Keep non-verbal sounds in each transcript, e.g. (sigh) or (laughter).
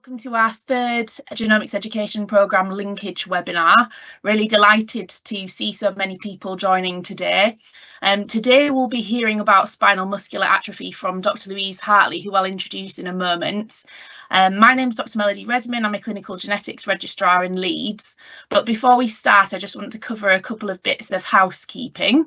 Welcome to our third Genomics Education Programme linkage webinar. Really delighted to see so many people joining today. Um, today we'll be hearing about spinal muscular atrophy from Dr Louise Hartley, who I'll introduce in a moment. Um, my name is Dr Melody Redman, I'm a clinical genetics registrar in Leeds. But before we start, I just want to cover a couple of bits of housekeeping.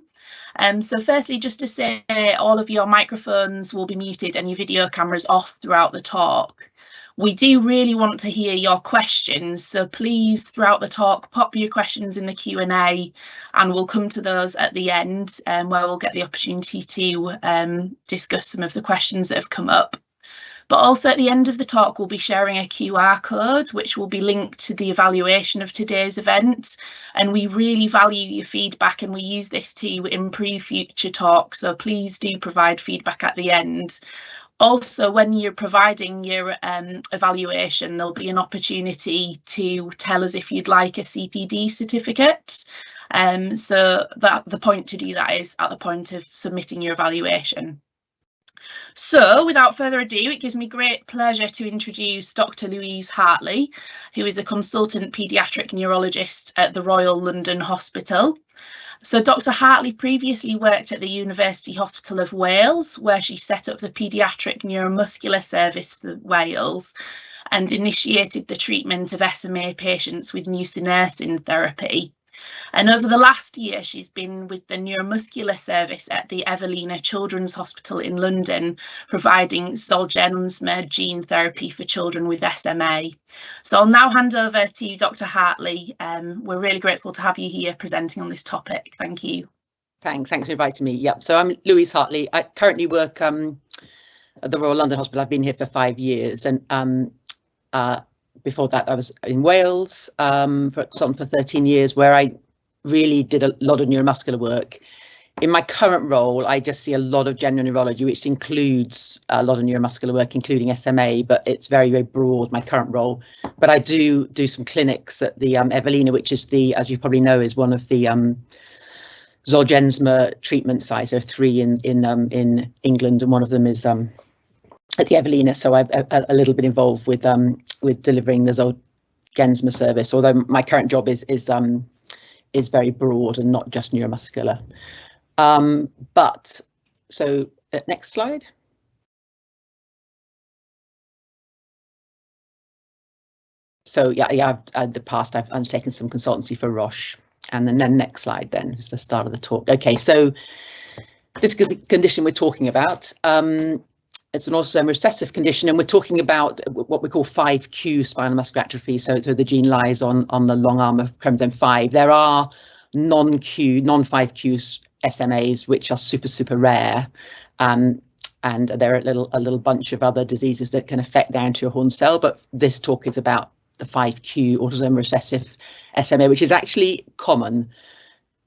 Um, so firstly, just to say all of your microphones will be muted and your video cameras off throughout the talk. We do really want to hear your questions, so please throughout the talk pop your questions in the Q&A and we'll come to those at the end um, where we'll get the opportunity to um, discuss some of the questions that have come up. But also at the end of the talk, we'll be sharing a QR code, which will be linked to the evaluation of today's event. And we really value your feedback and we use this to improve future talks. So please do provide feedback at the end. Also, when you're providing your um, evaluation, there'll be an opportunity to tell us if you'd like a CPD certificate. Um, so that the point to do that is at the point of submitting your evaluation. So without further ado, it gives me great pleasure to introduce Dr Louise Hartley, who is a consultant paediatric neurologist at the Royal London Hospital. So Dr Hartley previously worked at the University Hospital of Wales, where she set up the Paediatric Neuromuscular Service for Wales and initiated the treatment of SMA patients with nusinersen therapy. And over the last year, she's been with the neuromuscular service at the Evelina Children's Hospital in London, providing Zolgensma gene therapy for children with SMA. So I'll now hand over to Dr. Hartley. Um, we're really grateful to have you here presenting on this topic. Thank you. Thanks. Thanks for inviting me. Yep. So I'm Louise Hartley. I currently work um, at the Royal London Hospital. I've been here for five years and um, uh, before that I was in Wales um, for, for 13 years where I really did a lot of neuromuscular work. In my current role, I just see a lot of general neurology, which includes a lot of neuromuscular work, including SMA, but it's very, very broad, my current role. But I do do some clinics at the um, Evelina, which is the, as you probably know, is one of the um, Zolgensma treatment sites. There are three in in um, in England, and one of them is um, at the Evelina. So I'm a, a little bit involved with um, with delivering the Zolgensma service. Although my current job is is um, is very broad and not just neuromuscular. Um, but so uh, next slide. So yeah, yeah, I've, in the past I've undertaken some consultancy for Roche. And then, then next slide then is the start of the talk. Okay, so this condition we're talking about, um, it's an autosomal recessive condition, and we're talking about what we call 5q spinal muscular atrophy. So, so the gene lies on, on the long arm of chromosome 5. There are non-q, non-5q SMAs, which are super, super rare. Um, and there are a little, a little bunch of other diseases that can affect the anterior horn cell, but this talk is about the 5q autosomal recessive SMA, which is actually common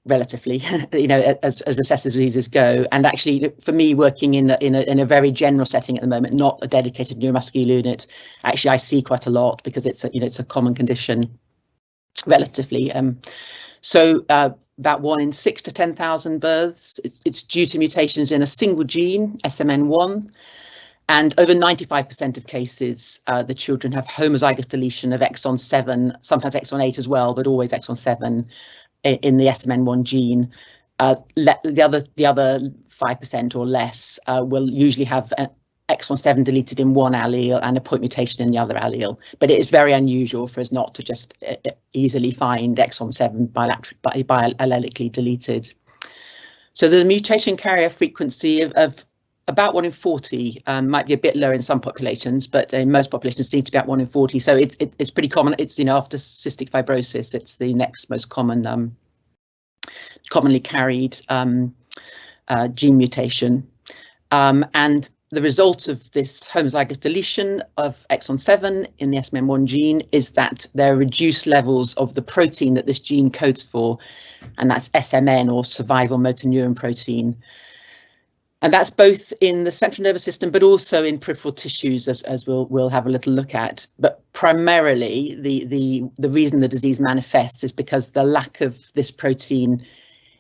relatively, (laughs) you know, as, as recessive diseases go. And actually, for me, working in a, in a, in a very general setting at the moment, not a dedicated neuromuscular unit, actually, I see quite a lot because it's a, you know, it's a common condition relatively. Um, so uh, about one in six to 10,000 births, it's, it's due to mutations in a single gene, SMN1. And over 95% of cases, uh, the children have homozygous deletion of exon 7, sometimes exon 8 as well, but always exon 7 in the SMN1 gene. Uh, the other the other five percent or less uh, will usually have an exon 7 deleted in one allele and a point mutation in the other allele. But it is very unusual for us not to just uh, uh easily find exon 7 biallelically deleted. So the mutation carrier frequency of, of about 1 in 40 um, might be a bit lower in some populations, but in most populations seem to be about 1 in 40. So it, it, it's pretty common. It's, you know, after cystic fibrosis, it's the next most common, um, commonly carried um, uh, gene mutation. Um, and the result of this homozygous deletion of exon 7 in the SMN1 gene is that there are reduced levels of the protein that this gene codes for, and that's SMN or survival motor neuron protein. And that's both in the central nervous system, but also in peripheral tissues, as, as we'll we'll have a little look at. But primarily, the the the reason the disease manifests is because the lack of this protein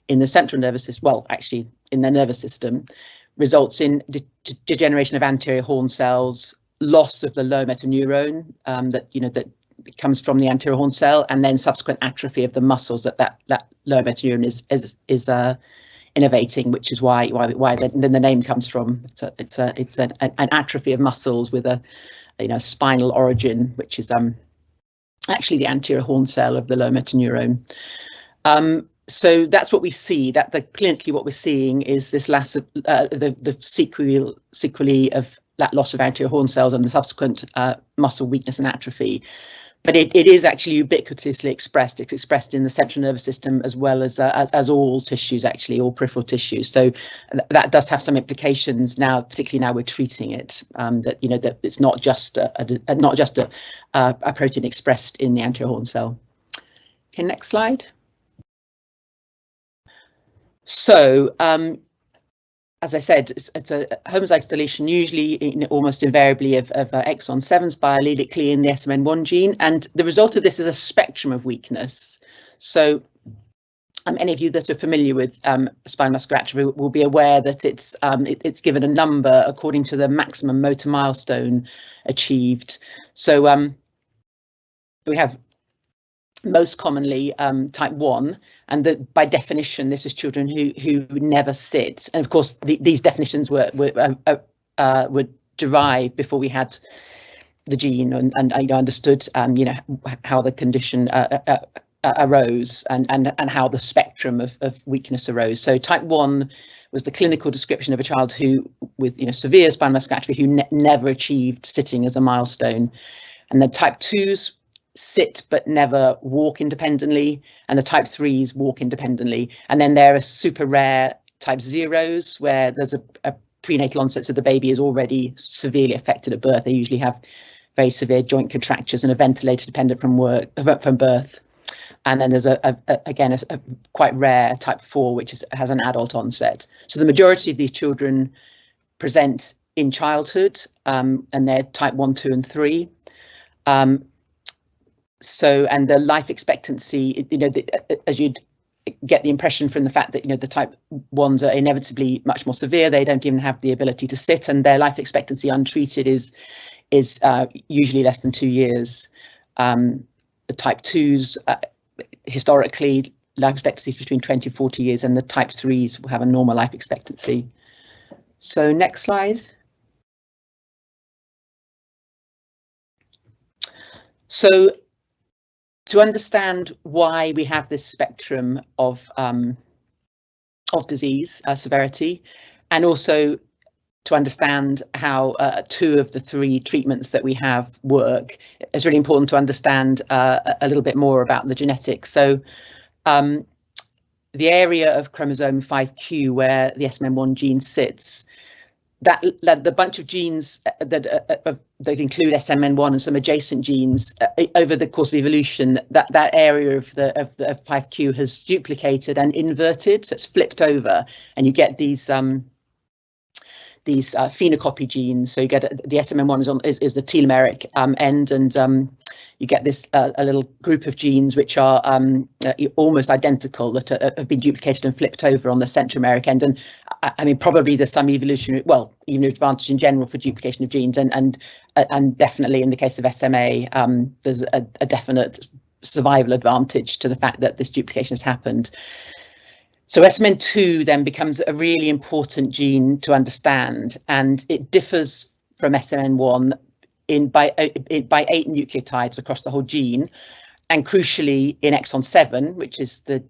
in the central nervous system, well, actually in the nervous system, results in de degeneration of anterior horn cells, loss of the lower motor neuron um, that you know that comes from the anterior horn cell, and then subsequent atrophy of the muscles that that that lower motor neuron is is is uh, innervating, which is why why why the, the name comes from. It's a it's a it's an, an atrophy of muscles with a you know spinal origin, which is um actually the anterior horn cell of the lower motor neuron. Um, so that's what we see. That the clinically what we're seeing is this loss of uh, the the sequel sequelae of that loss of anterior horn cells and the subsequent uh, muscle weakness and atrophy. But it, it is actually ubiquitously expressed. It's expressed in the central nervous system as well as uh, as, as all tissues, actually, all peripheral tissues. So th that does have some implications now, particularly now we're treating it. Um, that you know that it's not just a, a not just a, a protein expressed in the anterior horn cell. Okay, next slide. So um, as I said, it's, it's a homozygous deletion, usually in, almost invariably of, of uh, exon 7s biallelically in the SMN1 gene. And the result of this is a spectrum of weakness. So um, any of you that are familiar with um, spinal muscular atrophy will be aware that it's um, it, it's given a number according to the maximum motor milestone achieved. So um, we have most commonly um, type 1 and that by definition this is children who who never sit. And of course the, these definitions were were, uh, uh, uh were derived before we had the gene and, and I understood um, you know how the condition uh, uh, uh, arose and, and and how the spectrum of, of weakness arose. So type 1 was the clinical description of a child who with you know severe spinal muscular atrophy who ne never achieved sitting as a milestone. And then type 2s sit but never walk independently, and the type threes walk independently. And then there are super rare type zeros where there's a, a prenatal onset, so the baby is already severely affected at birth. They usually have very severe joint contractures and are ventilator dependent from work from birth. And then there's a, a, again a, a, quite rare type four, which is, has an adult onset. So the majority of these children present in childhood, um, and they're type one, two, and three. Um, so and the life expectancy you know the, as you'd get the impression from the fact that you know the type ones are inevitably much more severe they don't even have the ability to sit and their life expectancy untreated is is uh, usually less than two years. Um, the type twos uh, historically life expectancy is between 20 and 40 years and the type threes will have a normal life expectancy. So next slide. So to understand why we have this spectrum of um, of disease uh, severity, and also to understand how uh, two of the three treatments that we have work, it's really important to understand uh, a little bit more about the genetics. So um, the area of chromosome 5q where the SMN1 gene sits that, the bunch of genes uh, that uh, uh that include SMN1 and some adjacent genes uh, over the course of evolution, that that area of the of the of 5q has duplicated and inverted, so it's flipped over, and you get these um, these uh, phenocopy genes. So you get the SMN1 is on is, is the telomeric um, end, and um, you get this uh, a little group of genes which are um, uh, almost identical that are, have been duplicated and flipped over on the centromeric end. And I, I mean, probably there's some evolutionary, well, even advantage in general for duplication of genes, and and uh, and definitely in the case of SMA, um, there's a, a definite survival advantage to the fact that this duplication has happened. So SMN2 then becomes a really important gene to understand, and it differs from SMN1 in by in, by eight nucleotides across the whole gene, and crucially in exon 7, which is the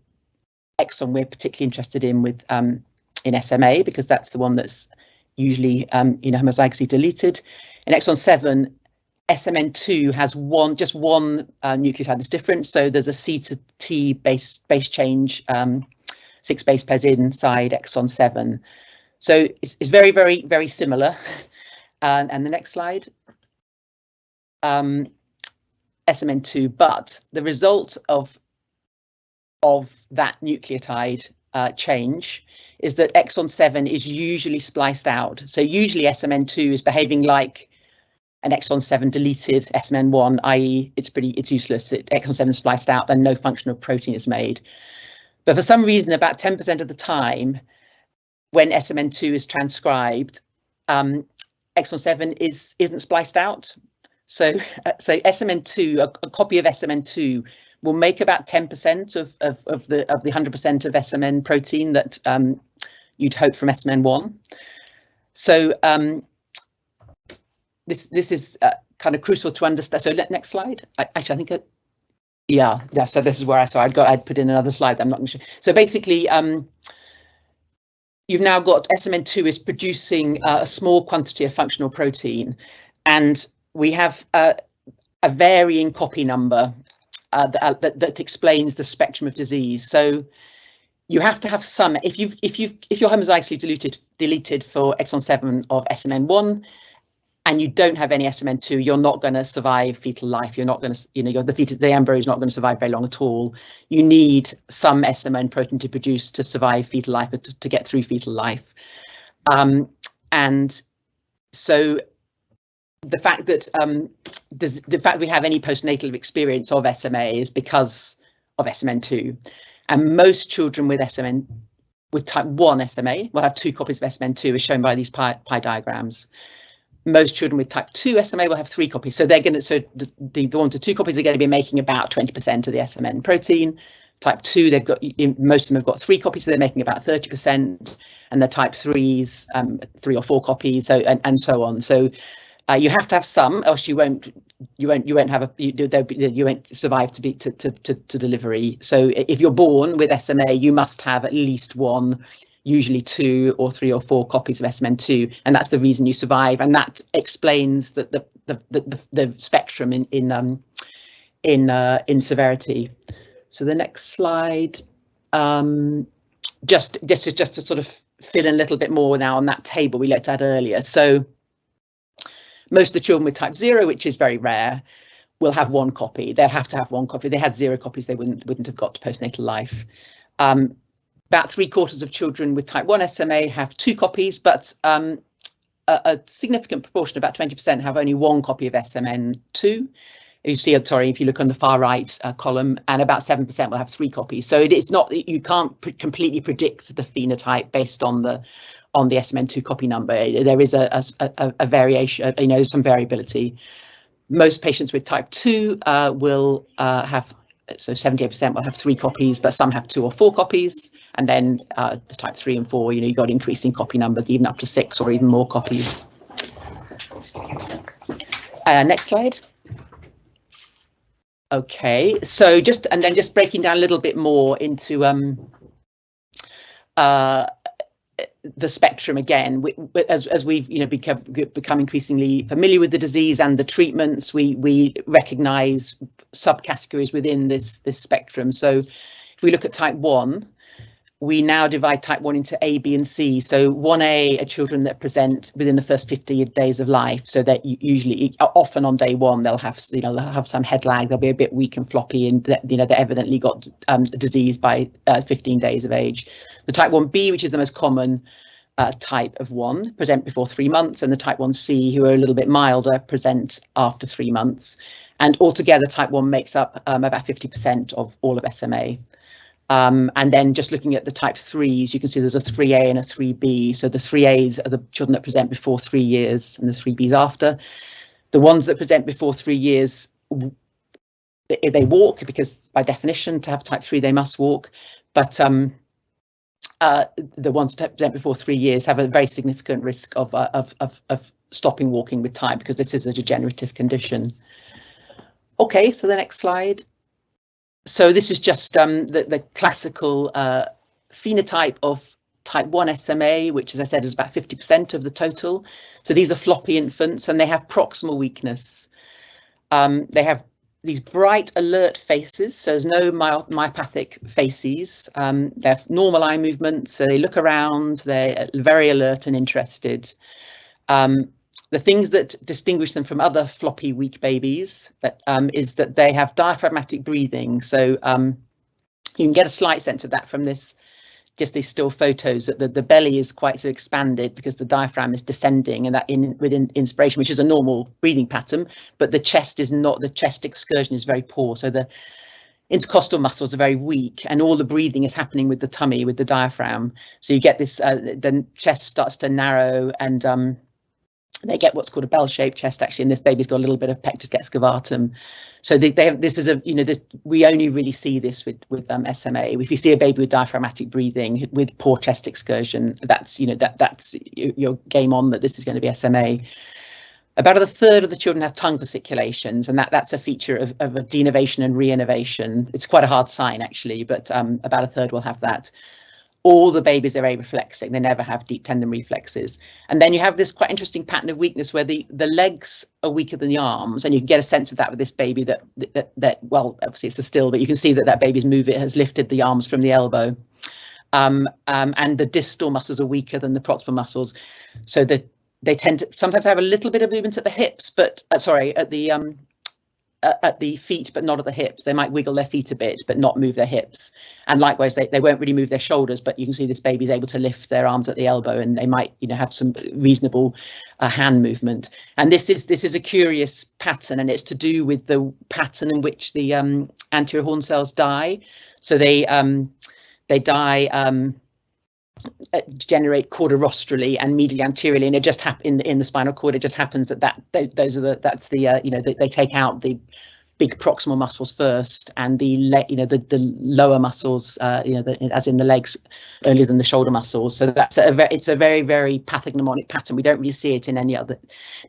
exon we're particularly interested in with um, in SMA because that's the one that's usually um, you know homozygously deleted. In exon 7, SMN2 has one just one uh, nucleotide that's different, so there's a C to T base base change. Um, six base pairs inside exon 7. So it's, it's very, very, very similar. (laughs) Uh, and the next slide. Um, SMN2, but the result of of that nucleotide uh, change is that exon 7 is usually spliced out. So usually SMN2 is behaving like an exon 7 deleted SMN1, i.e. it's pretty it's useless. It, exon 7 is spliced out and no functional protein is made. But for some reason, about 10% of the time, when SMN2 is transcribed, um, exon 7 is isn't spliced out. So, uh, so SMN2, a, a, copy of SMN2 will make about 10% of, of, of the of the 100% of SMN protein that um, you'd hope from SMN1. So um, this this is uh, kind of crucial to understand. So let, next slide. I, actually, I think, it, yeah, yeah. So this is where I saw I'd got I'd put in another slide. I'm not sure. So basically, um, you've now got SMN2 is producing uh, a small quantity of functional protein, and we have uh, a varying copy number uh, that, that, that explains the spectrum of disease. So you have to have some if you've if you've if you're homozygously deleted deleted for exon 7 of SMN1 and you don't have any SMN2, you're not going to survive fetal life. You're not going to, you know, the fetus, the embryo is not going to survive very long at all. You need some SMN protein to produce to survive fetal life, to get through fetal life. Um, and so the fact that um, does, the fact we have any postnatal experience of SMA is because of SMN2. And most children with SMN with type 1 SMA will have two copies of SMN2 as shown by these pie, pie diagrams most children with type 2 SMA will have three copies. So they're going to, so the, the, one to two copies are going to be making about 20% of the SMN protein. Type 2, they've got, most of them have got three copies, so they're making about 30%. And the type 3s, um, three or four copies, so and, and so on. So uh, you have to have some, else you won't, you won't, you won't have a, you, be, you won't survive to be to, to, to, to delivery. So if you're born with SMA, you must have at least one usually two or three or four copies of SMN2, and that's the reason you survive. And that explains the the the, the, the spectrum in in um, in uh, in severity. So the next slide, um, just this is just to sort of fill in a little bit more now on that table we looked at earlier. So most of the children with type zero, which is very rare, will have one copy. They'll have to have one copy. If they had zero copies, they wouldn't wouldn't have got to postnatal life. Um, about three quarters of children with type 1 SMA have two copies, but um, a, a, significant proportion, about 20%, have only one copy of SMN2. You see, sorry, if you look on the far right uh, column, and about 7% will have three copies. So it is not, you can't pr completely predict the phenotype based on the on the SMN2 copy number. There is a, a, a variation, you know, some variability. Most patients with type 2 uh, will uh, have so 78% will have three copies, but some have two or four copies. And then uh, the type three and four, you know, you got increasing copy numbers, even up to six or even more copies. Uh, next slide. Okay, so just and then just breaking down a little bit more into um, uh, the spectrum again. We, as, as we've you know become become increasingly familiar with the disease and the treatments we we recognize subcategories within this this spectrum. So if we look at type 1 we now divide type 1 into A, B and C. So 1A are children that present within the first 50 days of life. So that usually often on day one they'll have you know they'll have some head lag, they'll be a bit weak and floppy and you know they evidently got um, disease by uh, 15 days of age. The type 1B, which is the most common uh, type of 1, present before three months and the type 1C who are a little bit milder present after three months. And altogether type 1 makes up um, about 50% of all of SMA. Um, and then just looking at the type threes, you can see there's a 3A and a 3B. So the 3As are the children that present before three years and the 3Bs after. The ones that present before three years, they walk because by definition to have type 3 they must walk. But um, uh, the ones that present before three years have a very significant risk of, uh, of, of, of stopping walking with time because this is a degenerative condition. OK, so the next slide so this is just um, the, the classical uh, phenotype of type 1 SMA, which, as I said, is about 50% of the total. So these are floppy infants and they have proximal weakness. Um, they have these bright alert faces, so there's no my myopathic faces. Um, they have normal eye movements, so they look around, they're very alert and interested. Um, the things that distinguish them from other floppy weak babies um, is that they have diaphragmatic breathing. So um, you can get a slight sense of that from this, just these still photos that the, the belly is quite so expanded because the diaphragm is descending and that in within inspiration, which is a normal breathing pattern, but the chest is not, the chest excursion is very poor. So the intercostal muscles are very weak and all the breathing is happening with the tummy, with the diaphragm. So you get this, uh, the chest starts to narrow and um, they get what's called a bell-shaped chest actually and this baby's got a little bit of pectus excavatum so they, they have, this is a you know this we only really see this with with um, SMA if you see a baby with diaphragmatic breathing with poor chest excursion that's you know that that's your game on that this is going to be SMA about a third of the children have tongue fasciculations, and that, that's a feature of, of a denervation and reinnervation. It's quite a hard sign, actually, but um, about a third will have that all the babies are reflexic. They never have deep tendon reflexes. And then you have this quite interesting pattern of weakness where the, the legs are weaker than the arms. And you can get a sense of that with this baby that, that, that well, obviously it's a still, but you can see that that baby's move, it has lifted the arms from the elbow. Um, um, and the distal muscles are weaker than the proximal muscles. So that they tend to sometimes have a little bit of movement at the hips, but uh, sorry, at the um, at the feet, but not at the hips. They might wiggle their feet a bit, but not move their hips. And likewise, they, they won't really move their shoulders, but you can see this baby's able to lift their arms at the elbow and they might, you know, have some reasonable uh, hand movement. And this is this is a curious pattern and it's to do with the pattern in which the um, anterior horn cells die. So they um, they die um, generate cauda-rostrally and medially anteriorly, and it just happen in, in the spinal cord. It just happens that that those are the that's the uh, you know they, they take out the big proximal muscles first and the you know the the lower muscles uh, you know the, as in the legs earlier than the shoulder muscles. So that's a very it's a very very pathognomonic pattern. We don't really see it in any other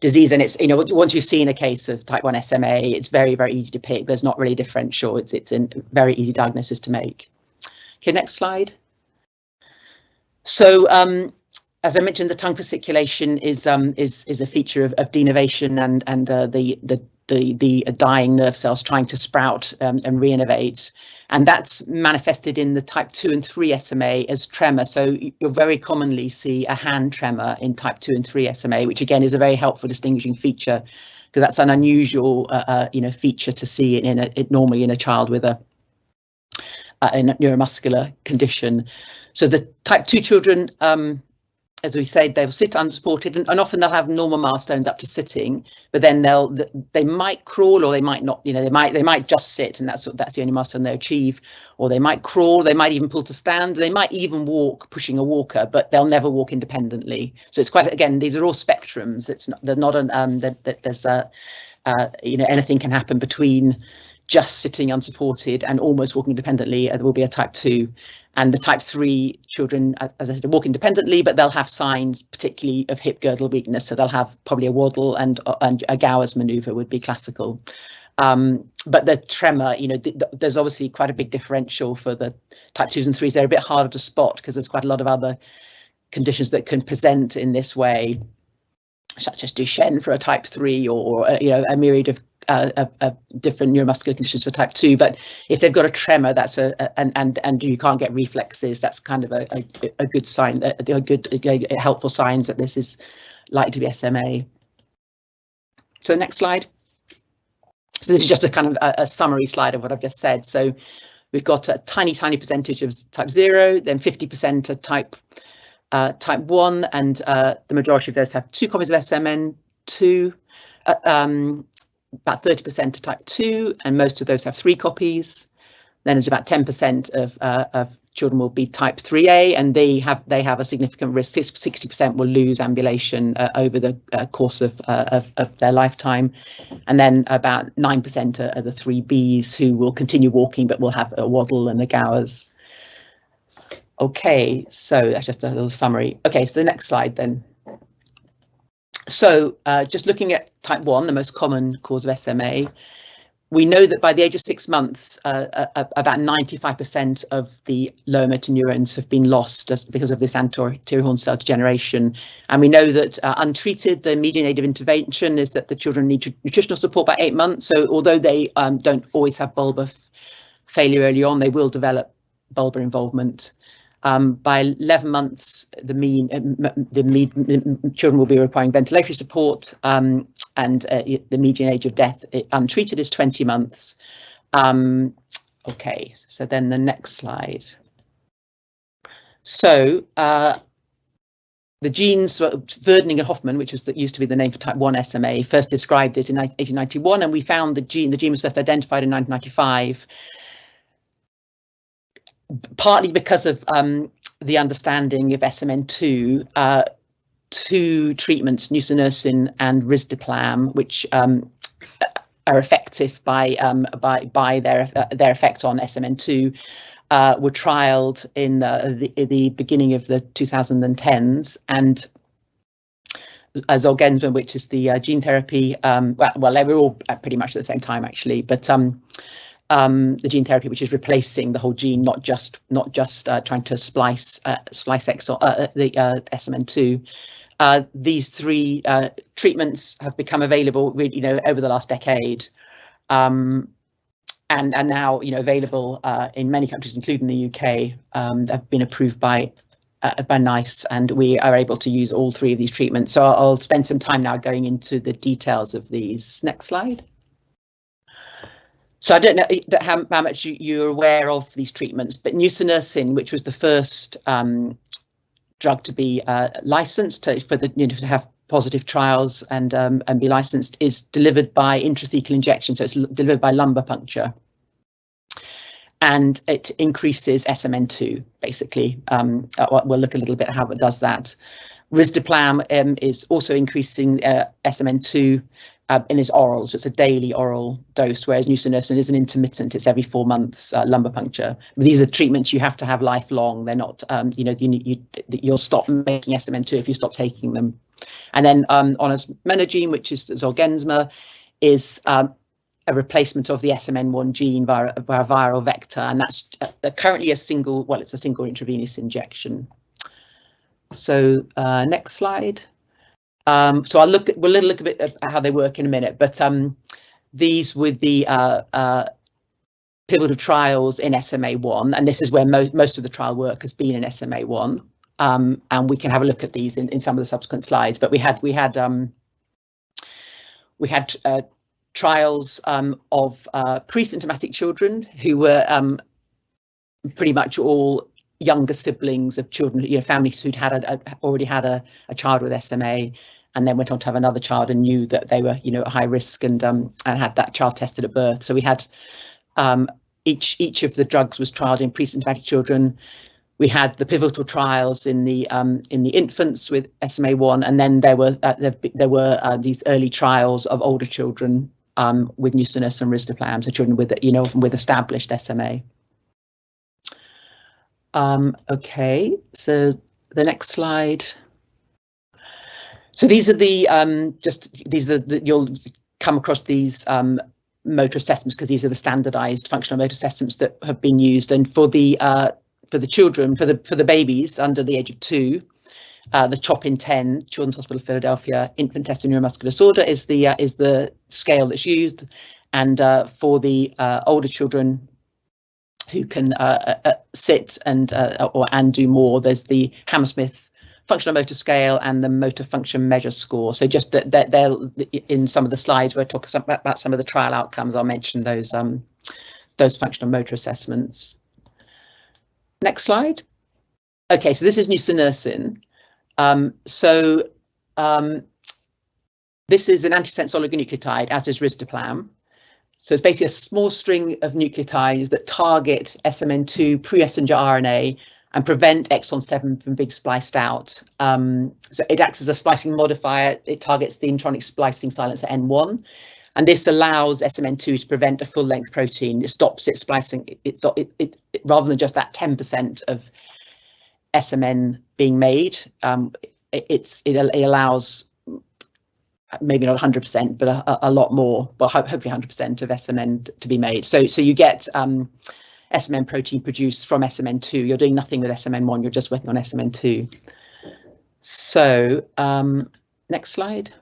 disease. And it's you know once you've seen a case of type 1 SMA it's very very easy to pick. There's not really differential. It's it's a very easy diagnosis to make. Okay next slide so um, as I mentioned, the tongue fasciculation is um, is is a feature of, of denervation and and uh, the the the the dying nerve cells trying to sprout um, and reinnervate, and that's manifested in the type two and three SMA as tremor. So you'll very commonly see a hand tremor in type two and three SMA, which again is a very helpful distinguishing feature because that's an unusual uh, uh, you know feature to see in, a, it normally in a child with a a neuromuscular condition. So the type 2 children, um, as we said, they'll sit unsupported and, and, often they'll have normal milestones up to sitting, but then they'll they might crawl or they might not, you know, they might they might just sit and that's that's the only milestone they achieve, or they might crawl, they might even pull to stand, they might even walk pushing a walker, but they'll never walk independently. So it's quite again, these are all spectrums. It's not they're not an um that there's a uh, you know anything can happen between just sitting unsupported and almost walking independently, uh, there will be a type 2. And the type 3 children, as I said, walk independently, but they'll have signs, particularly of hip girdle weakness. So they'll have probably a waddle and, uh, and a Gowers manoeuvre would be classical. Um, but the tremor, you know, th th there's obviously quite a big differential for the type 2s and 3s. They're a bit harder to spot because there's quite a lot of other conditions that can present in this way such as Duchenne for a type 3 or, uh, you know, a myriad of uh, different neuromuscular conditions for type 2 but if they've got a tremor that's a, a and and and you can't get reflexes that's kind of a, a, a good sign that a good a, helpful signs that this is likely to be SMA so next slide. So this is just a kind of a, a summary slide of what I've just said. So we've got a tiny tiny percentage of type 0 then 50% are type uh, type 1 and uh, the majority of those have two copies of SMN2 uh, um, about 30% are type 2 and most of those have three copies. Then there's about 10% of, uh, of children will be type 3A and they have they have a significant risk. 60% will lose ambulation uh, over the uh, course of, uh, of, of their lifetime. And then about 9% are, are, the 3Bs who will continue walking but will have a waddle and a Gowers. Okay, so that's just a little summary. Okay, so the next slide then. So uh, just looking at type 1, the most common cause of SMA, we know that by the age of six months, uh, uh, about 95% of the lower motor neurons have been lost because of this anterior horn cell degeneration. And we know that uh, untreated, the median age of intervention is that the children need nutritional support by eight months. So although they um, don't always have bulbar failure early on, they will develop bulbar involvement. Um, by 11 months, the mean uh, the mean, children will be requiring ventilatory support, um, and uh, the median age of death uh, untreated is 20 months. Um, okay, so then the next slide. So uh, the genes, Werdnig and Hoffmann, which was the, used to be the name for type 1 SMA, first described it in 1891, and we found the gene. The gene was first identified in 1995 partly because of um, the understanding of SMN2, uh, two treatments, nusinersen and risdiplam, which um, are effective by um, by by their uh, their effect on SMN2 uh, were trialed in the, the, the beginning of the 2010s and Zolgensma, which is the uh, gene therapy. Um, well, well, they were all pretty much at the same time actually, but um, the gene therapy, which is replacing the whole gene, not just not just uh, trying to splice uh, splice exon uh, the SMN2. Uh, these three uh, treatments have become available, really, you know, over the last decade, um, and are now, you know, available uh, in many countries, including the UK. Um, they've been approved by uh, by NICE, and we are able to use all three of these treatments. So I'll spend some time now going into the details of these. Next slide. So I don't know how, how much you, you're aware of these treatments, but nusinersen, which was the first um, drug to be uh, licensed to, for the you know to have positive trials and um, and be licensed is delivered by intrathecal injection. So it's delivered by lumbar puncture. And it increases SMN2, basically. Um, uh, we'll look a little bit how it does that. Risdiplam um, is also increasing uh, SMN2 uh, in its oral, so it's a daily oral dose, whereas nusinersen is an intermittent, it's every four months uh, lumbar puncture. But these are treatments you have to have lifelong. They're not, um, you know, you, you, you'll stop making SMN2 if you stop taking them. And then um, onasemnogene, which is Zolgensma, is um, a replacement of the SMN1 gene via, via a viral vector, and that's uh, currently a single, well, it's a single intravenous injection. So uh, next slide. Um, so I'll look at, we'll look a bit at how they work in a minute, but um, these with the uh, uh, pivotal trials in SMA1, and this is where mo most of the trial work has been in SMA1. Um, and we can have a look at these in, in some of the subsequent slides. But we had we had um, we had uh, trials um, of uh, pre-symptomatic children who were um, pretty much all younger siblings of children, you know, families who'd had a, a, already had a, a child with SMA and then went on to have another child and knew that they were, you know, at high risk and um, and had that child tested at birth. So we had um, each each of the drugs was trialed in pre-symptomatic children. We had the pivotal trials in the um, in the infants with SMA1, and then there were uh, there, there, were uh, these early trials of older children um, with nusinersen and risdiplam, so children with you know with established SMA. Um, okay, so the next slide. So these are the um, just these are the, you'll come across these um, motor assessments because these are the standardized functional motor assessments that have been used. And for the uh, for the children, for the for the babies under the age of two, uh, the CHOP INTEND Children's Hospital of Philadelphia Infant Test of Neuromuscular Disorder is the uh, is the scale that's used, and uh, for the uh, older children who can uh, uh, sit and or and do more, there's the Hammersmith functional motor scale and the motor function measure score. So just that they're, they're, in some of the slides we're talking about some of the trial outcomes, I'll mention those um, those functional motor assessments. Next slide. Okay, so this is nusinersen. Um, so um, this is an antisense oligonucleotide, as is risdiplam. So it's basically a small string of nucleotides that target SMN2 pre-messenger RNA and prevent exon 7 from being spliced out. Um, so it acts as a splicing modifier. It targets the intronic splicing silencer N1. And this allows SMN2 to prevent a full length protein. It stops it splicing. It, it, it, it rather than just that 10% of SMN being made, um, it's it, it allows maybe not 100%, but a, a lot more, but hopefully 100% of SMN to be made. So so you get um, SMN protein produced from SMN2. You're doing nothing with SMN1, you're just working on SMN2. So um, next slide.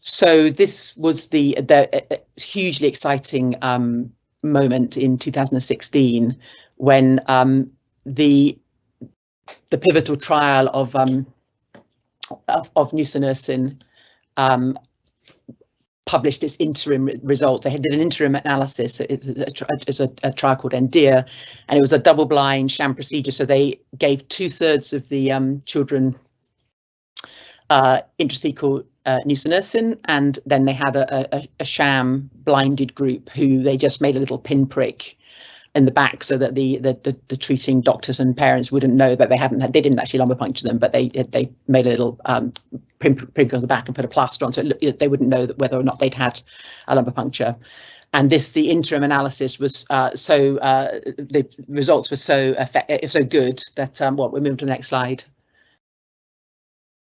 So this was the, the uh, hugely exciting um, moment in 2016 when um, the the pivotal trial of um, of, of nusinersen um, published its interim result. They did an interim analysis. It's a, a, a trial called ENDEAR, and it was a double-blind sham procedure. So they gave two-thirds of the um, children uh, intrathecal uh, and then they had a, a, a, sham blinded group who they just made a little pinprick in the back so that the, the the, the treating doctors and parents wouldn't know that they hadn't had, they didn't actually lumbar puncture them, but they they made a little um, on the back and put a plaster on, so it, they wouldn't know whether or not they'd had a lumbar puncture. And this, the interim analysis was uh, so uh, the results were so effect so good that um, what we move to the next slide.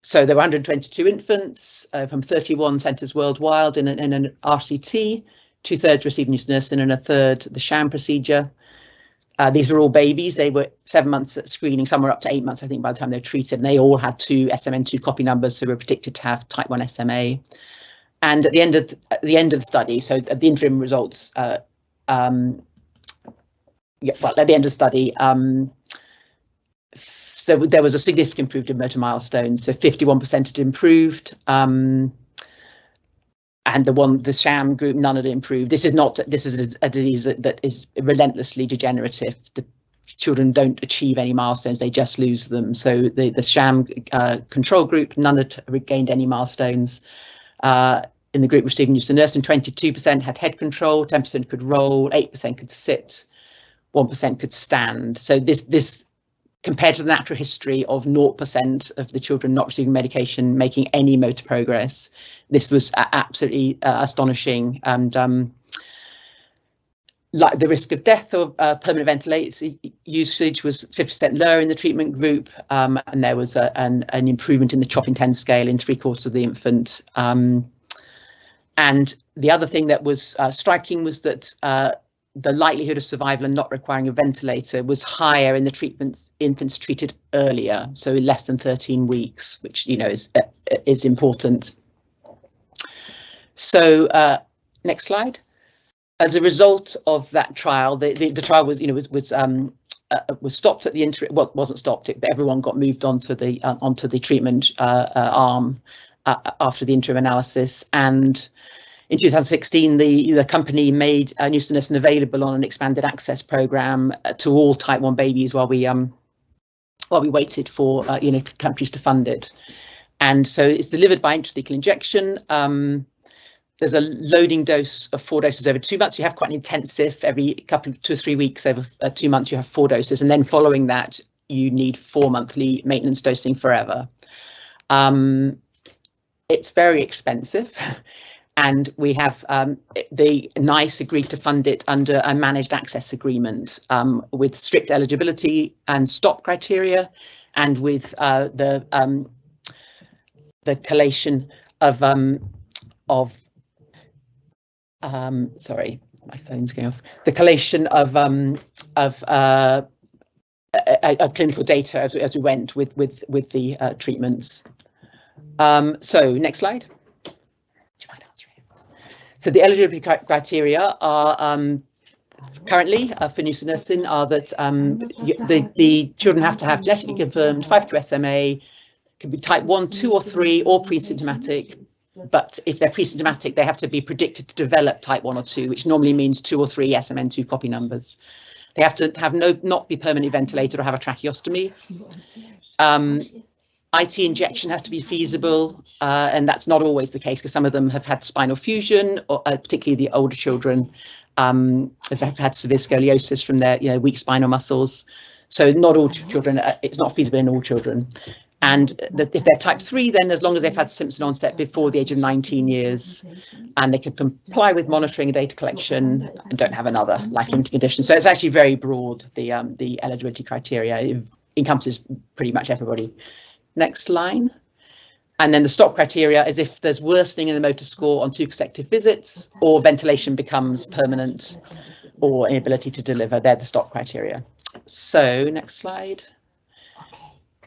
So there were 122 infants uh, from 31 centres worldwide in an, in an RCT two thirds received nusinersen and a third the sham procedure. Uh, these were all babies. They were seven months at screening. Some were up to eight months, I think, by the time they were treated. And they all had two SMN2 copy numbers, so were predicted to have type 1 SMA. And at the end of the, at the end of the study, so at the interim results, uh, um, yeah, well, at the end of the study, um, so there was a significant improvement in motor milestones. So 51% had improved. Um, and the one the sham group none had improved. This is not this is a, a disease that, that is relentlessly degenerative. The children don't achieve any milestones they just lose them. So the the sham uh, control group none had regained any milestones. Uh, in the group receiving nusinersen 22% had head control 10% could roll 8% could sit 1% could stand. So this this compared to the natural history of 0% of the children not receiving medication making any motor progress. This was absolutely uh, astonishing and um, like the risk of death or uh, permanent ventilator usage was 50% lower in the treatment group um, and there was a, an, an, improvement in the CHOP INTEND scale in three quarters of the infant. Um, and the other thing that was uh, striking was that uh, the likelihood of survival and not requiring a ventilator was higher in the treatments infants treated earlier, so in less than 13 weeks, which you know is uh, is important. So uh, next slide. As a result of that trial, the, the, the trial was you know was was um, uh, was stopped at the interim. Well, wasn't stopped, but everyone got moved onto the uh, onto the treatment uh, uh, arm after the interim analysis and in 2016, the, the company made uh, nusinersen available on an expanded access program uh, to all type 1 babies while we um while we waited for uh, you know countries to fund it. And so it's delivered by intrathecal injection. Um, there's a loading dose of four doses over two months. You have quite an intensive every couple of two or three weeks over uh, two months. You have four doses, and then following that, you need four monthly maintenance dosing forever. Um, it's very expensive. (laughs) and we have um, the NICE agreed to fund it under a managed access agreement um, with strict eligibility and stop criteria, and with uh, the um, the collation of um, of um, sorry, my phone's going off. The collation of um, of uh, a, a clinical data as, as we went with with with the uh, treatments. so next slide. So the eligibility criteria are um, currently uh, for nusinersen are that um, the, the children have to have genetically confirmed 5q SMA, can be type 1, 2 or 3 or pre-symptomatic, but if they're pre-symptomatic, they have to be predicted to develop type 1 or 2, which normally means 2 or 3 SMN2 copy numbers. They have to have no not be permanently ventilated or have a tracheostomy. Um, IT injection has to be feasible, uh, and that's not always the case because some of them have had spinal fusion, or uh, particularly the older children um, have had severe scoliosis from their you know weak spinal muscles. So not all children, uh, it's not feasible in all children. And if they're type 3, then as long as they've had symptom onset before the age of 19 years and they can comply with monitoring and data collection and don't have another life-limiting condition. So it's actually very broad, the, um, the eligibility criteria. It encompasses pretty much everybody. Next line. And then the stop criteria is if there's worsening in the motor score on two consecutive visits or ventilation becomes permanent or inability to deliver. They're the stop criteria. So next slide.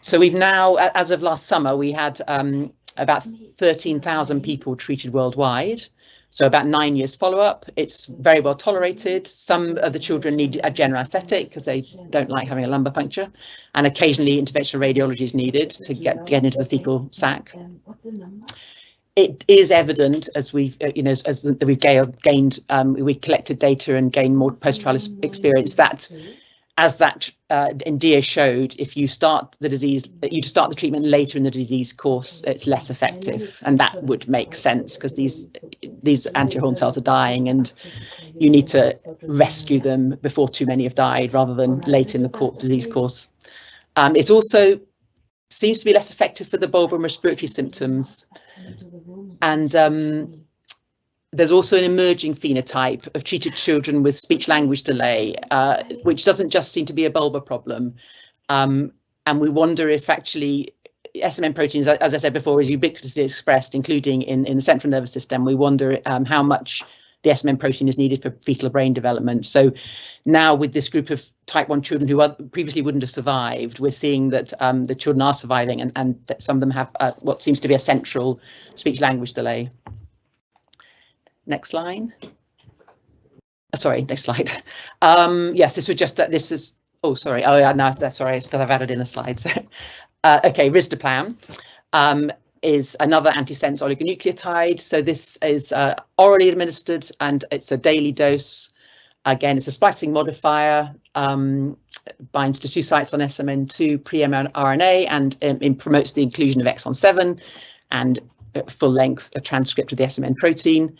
So we've now, as of last summer, we had um, about 13,000 people treated worldwide. So about nine years follow-up. It's very well tolerated. Some of the children need a general anesthetic because they don't like having a lumbar puncture, and occasionally interventional radiology is needed to get get into the thecal sac. It is evident as we've, you know, as, as we've gained, um, we collected data and gained more post-trial experience that as that uh, ENDEAR showed, if you start the disease, you start the treatment later in the disease course, it's less effective, and that would make sense because these these anterior horn cells are dying, and you need to rescue them before too many have died rather than late in the court disease course. Um, it also seems to be less effective for the bulbar and respiratory symptoms. And um, there's also an emerging phenotype of treated children with speech language delay, uh, which doesn't just seem to be a bulbar problem. Um, and we wonder if actually SMN proteins, as I said before, is ubiquitously expressed, including in, in the central nervous system. We wonder um, how much the SMN protein is needed for fetal brain development. So now with this group of type 1 children who previously wouldn't have survived, we're seeing that um, the children are surviving and, and that some of them have uh, what seems to be a central speech language delay. Next line. Uh, sorry, next slide. (laughs) Um, yes, this was just, uh, this is, oh, sorry. Oh, yeah, no, sorry, because I've added in a slide. So, (laughs) uh, okay, risdiplam. Um, is another antisense oligonucleotide. So this is uh, orally administered and it's a daily dose. Again, it's a splicing modifier, um, binds to two sites on SMN2 pre-mRNA and um, promotes the inclusion of exon 7 and full length transcript of the SMN protein.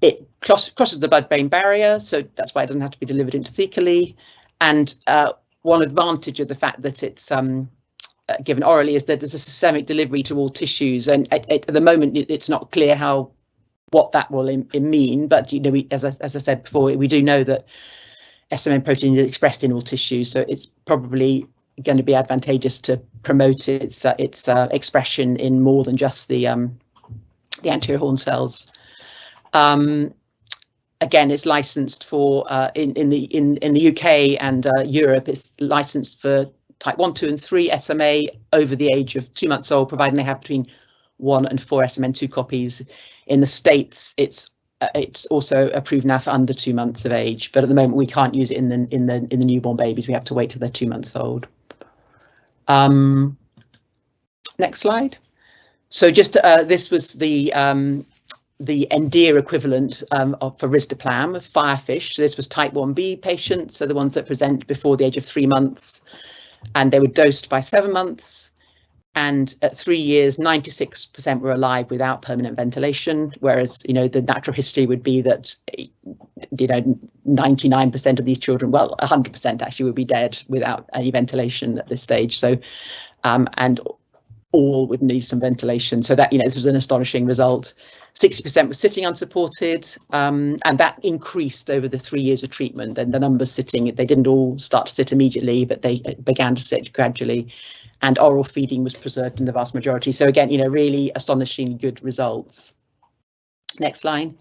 It cross crosses the blood-brain barrier, so that's why it doesn't have to be delivered intrathecally. And uh, one advantage of the fact that it's um, uh, given orally is that there's a systemic delivery to all tissues, and at, at the moment it, it's not clear how what that will in, in mean. But you know, we, as I, as I said before, we do know that SMN protein is expressed in all tissues, so it's probably going to be advantageous to promote its uh, its uh, expression in more than just the um, the anterior horn cells. Um, again, it's licensed for uh, in in the in in the UK and uh, Europe. It's licensed for type 1, 2 and 3 SMA over the age of two months old, providing they have between one and four SMN2 copies. In the States, it's uh, it's also approved now for under two months of age, but at the moment we can't use it in the in the in the newborn babies. We have to wait till they're two months old. Um, next slide. So just uh, this was the um, the ENDEAR equivalent um, of, for risdiplam, firefish. So this was type 1b patients, so the ones that present before the age of three months and they were dosed by seven months. And at three years, 96% were alive without permanent ventilation, whereas, you know, the natural history would be that, you know, 99% of these children, well, 100% actually would be dead without any ventilation at this stage. So, um, and all would need some ventilation. So that, you know, this was an astonishing result. 60% was sitting unsupported, um, and that increased over the three years of treatment. And the numbers sitting, they didn't all start to sit immediately, but they began to sit gradually. And oral feeding was preserved in the vast majority. So again, you know, really astonishingly good results. Next line.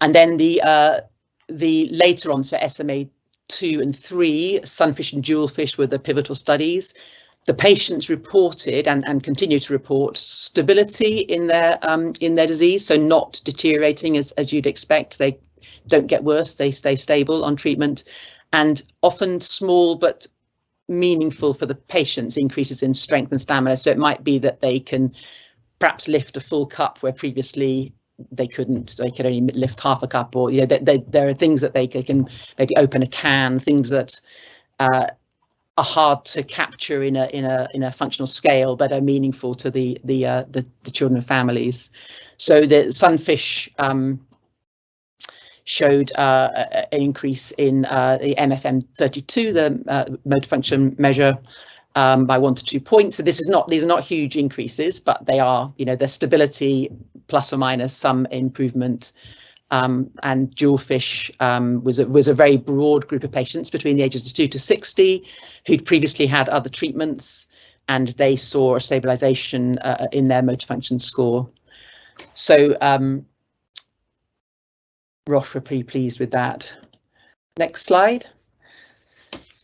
And then the uh, the later on, so SMA two and three, sunfish and jewelfish were the pivotal studies the patients reported and, and continue to report stability in their um, in their disease, so not deteriorating as, as you'd expect. They don't get worse, they stay stable on treatment, and often small but meaningful for the patients increases in strength and stamina. So it might be that they can perhaps lift a full cup where previously they couldn't they could only lift half a cup or you know they, they, there are things that they, they can maybe open a can things that uh, are hard to capture in a in a in a functional scale, but are meaningful to the the uh, the, the, children and families. So the sunfish um, showed uh, an increase in uh, the MFM32, the uh, motor function measure, um, by one to two points. So this is not these are not huge increases, but they are you know their stability plus or minus some improvement um, and jewelfish um, was a, was a very broad group of patients between the ages of 2 to 60 who'd previously had other treatments and they saw a stabilization uh, in their motor function score. So um, Roche were pretty pleased with that. Next slide.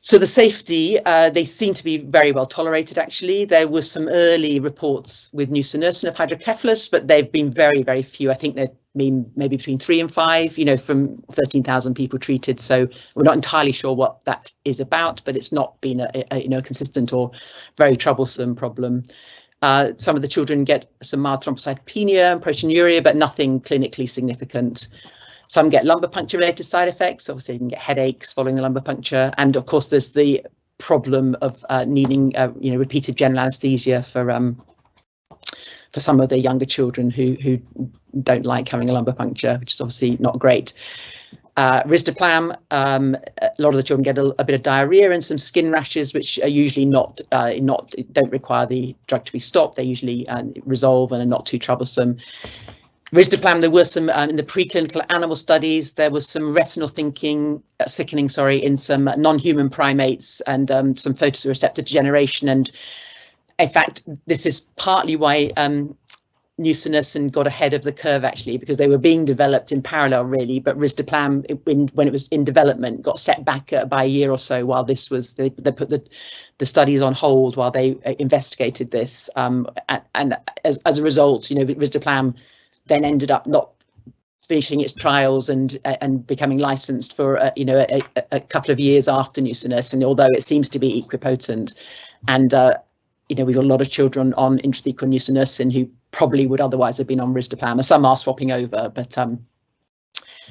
So the safety, uh, they seem to be very well tolerated, actually. There were some early reports with nusinersen of hydrocephalus, but they've been very, very few. I think they've been maybe between three and five, you know, from 13,000 people treated. So we're not entirely sure what that is about, but it's not been a, a you know, consistent or very troublesome problem. Uh, some of the children get some mild thrombocytopenia and proteinuria, but nothing clinically significant. Some get lumbar puncture related side effects. Obviously, you can get headaches following the lumbar puncture. And of course, there's the problem of uh, needing, uh, you know, repeated general anesthesia for um, for some of the younger children who who don't like having a lumbar puncture, which is obviously not great. Uh, um, a lot of the children get a, a, bit of diarrhea and some skin rashes, which are usually not uh, not don't require the drug to be stopped. They usually uh, resolve and are not too troublesome. Risdiplam, there were some um, in the preclinical animal studies. There was some retinal thinking, uh, sickening, sorry, in some non-human primates and um, some photoreceptor degeneration. And in fact, this is partly why um, and got ahead of the curve actually because they were being developed in parallel really. But risdiplam when, when it was in development got set back uh, by a year or so while this was they, they put the the studies on hold while they uh, investigated this um, and, and as, as a result you know risdiplam then ended up not finishing its trials and uh, and becoming licensed for uh, you know a, a, couple of years after nusinersen although it seems to be equipotent and uh, you know we've got a lot of children on intrathecal nusinersen who probably would otherwise have been on risdiplam. Some are swapping over, but um,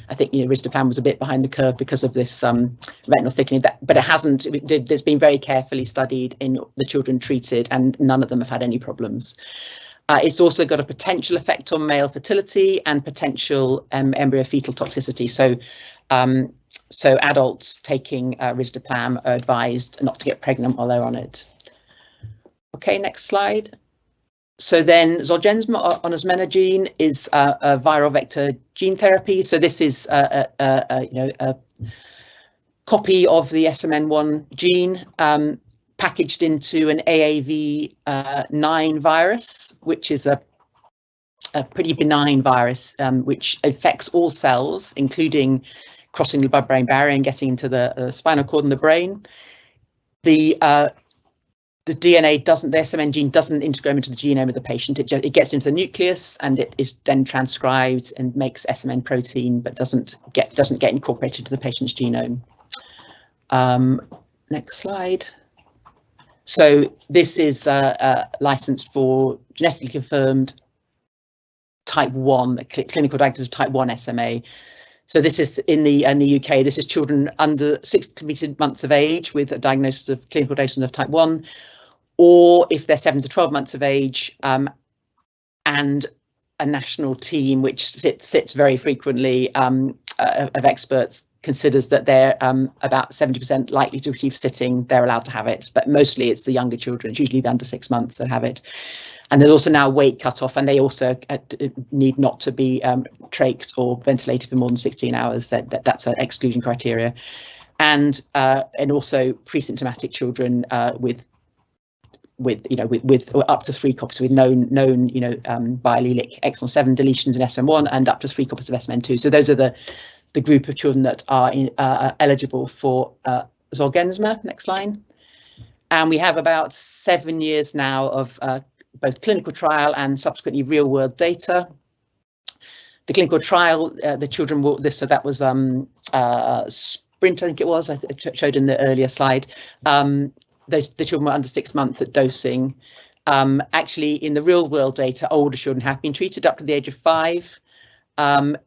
I think you know risdiplam was a bit behind the curve because of this um, retinal thickening. That, but it hasn't. It, it's been very carefully studied in the children treated, and none of them have had any problems. Uh, it's also got a potential effect on male fertility and potential um, embryo fetal toxicity. So, um, so adults taking uh, risdiplam are advised not to get pregnant while they're on it. Okay, next slide. So then Zolgensma onasemnogene is uh, a viral vector gene therapy. So this is a, a, a you know a copy of the SMN1 gene um, packaged into an AAV9 uh, virus, which is a a pretty benign virus um, which affects all cells, including crossing the blood-brain barrier and getting into the uh, spinal cord and the brain. The uh, the DNA doesn't, the SMN gene doesn't integrate into the genome of the patient. It, it gets into the nucleus and it is then transcribed and makes SMN protein, but doesn't get doesn't get incorporated to the patient's genome. Um, next slide. So this is uh, uh, licensed for genetically confirmed type 1, clinical diagnosis of type 1 SMA. So this is in the in the UK. This is children under six completed months of age with a diagnosis of clinical diagnosis of type one, or if they're seven to twelve months of age, um, and a national team which sits, sits very frequently um, uh, of experts considers that they're um, about 70% likely to achieve sitting, they're allowed to have it. But mostly it's the younger children, it's usually the under six months that have it. And there's also now weight cut off, and they also uh, need not to be um, trached or ventilated for more than 16 hours. That, that that's an exclusion criteria, and uh, and also pre-symptomatic children uh, with with you know with, with up to three copies with known known you know um, biallelic exon seven deletions in SMN1 and up to three copies of SMN2. So those are the the group of children that are in, uh, eligible for uh, Zolgensma. Next line. And we have about seven years now of uh, both clinical trial and subsequently real world data. The clinical trial, uh, the children will this, so that was um, uh, sprint, I think it was, I showed in the earlier slide. Um, those, the children were under six months at dosing. Um, actually, in the real world data, older children have been treated up to the age of five. Um,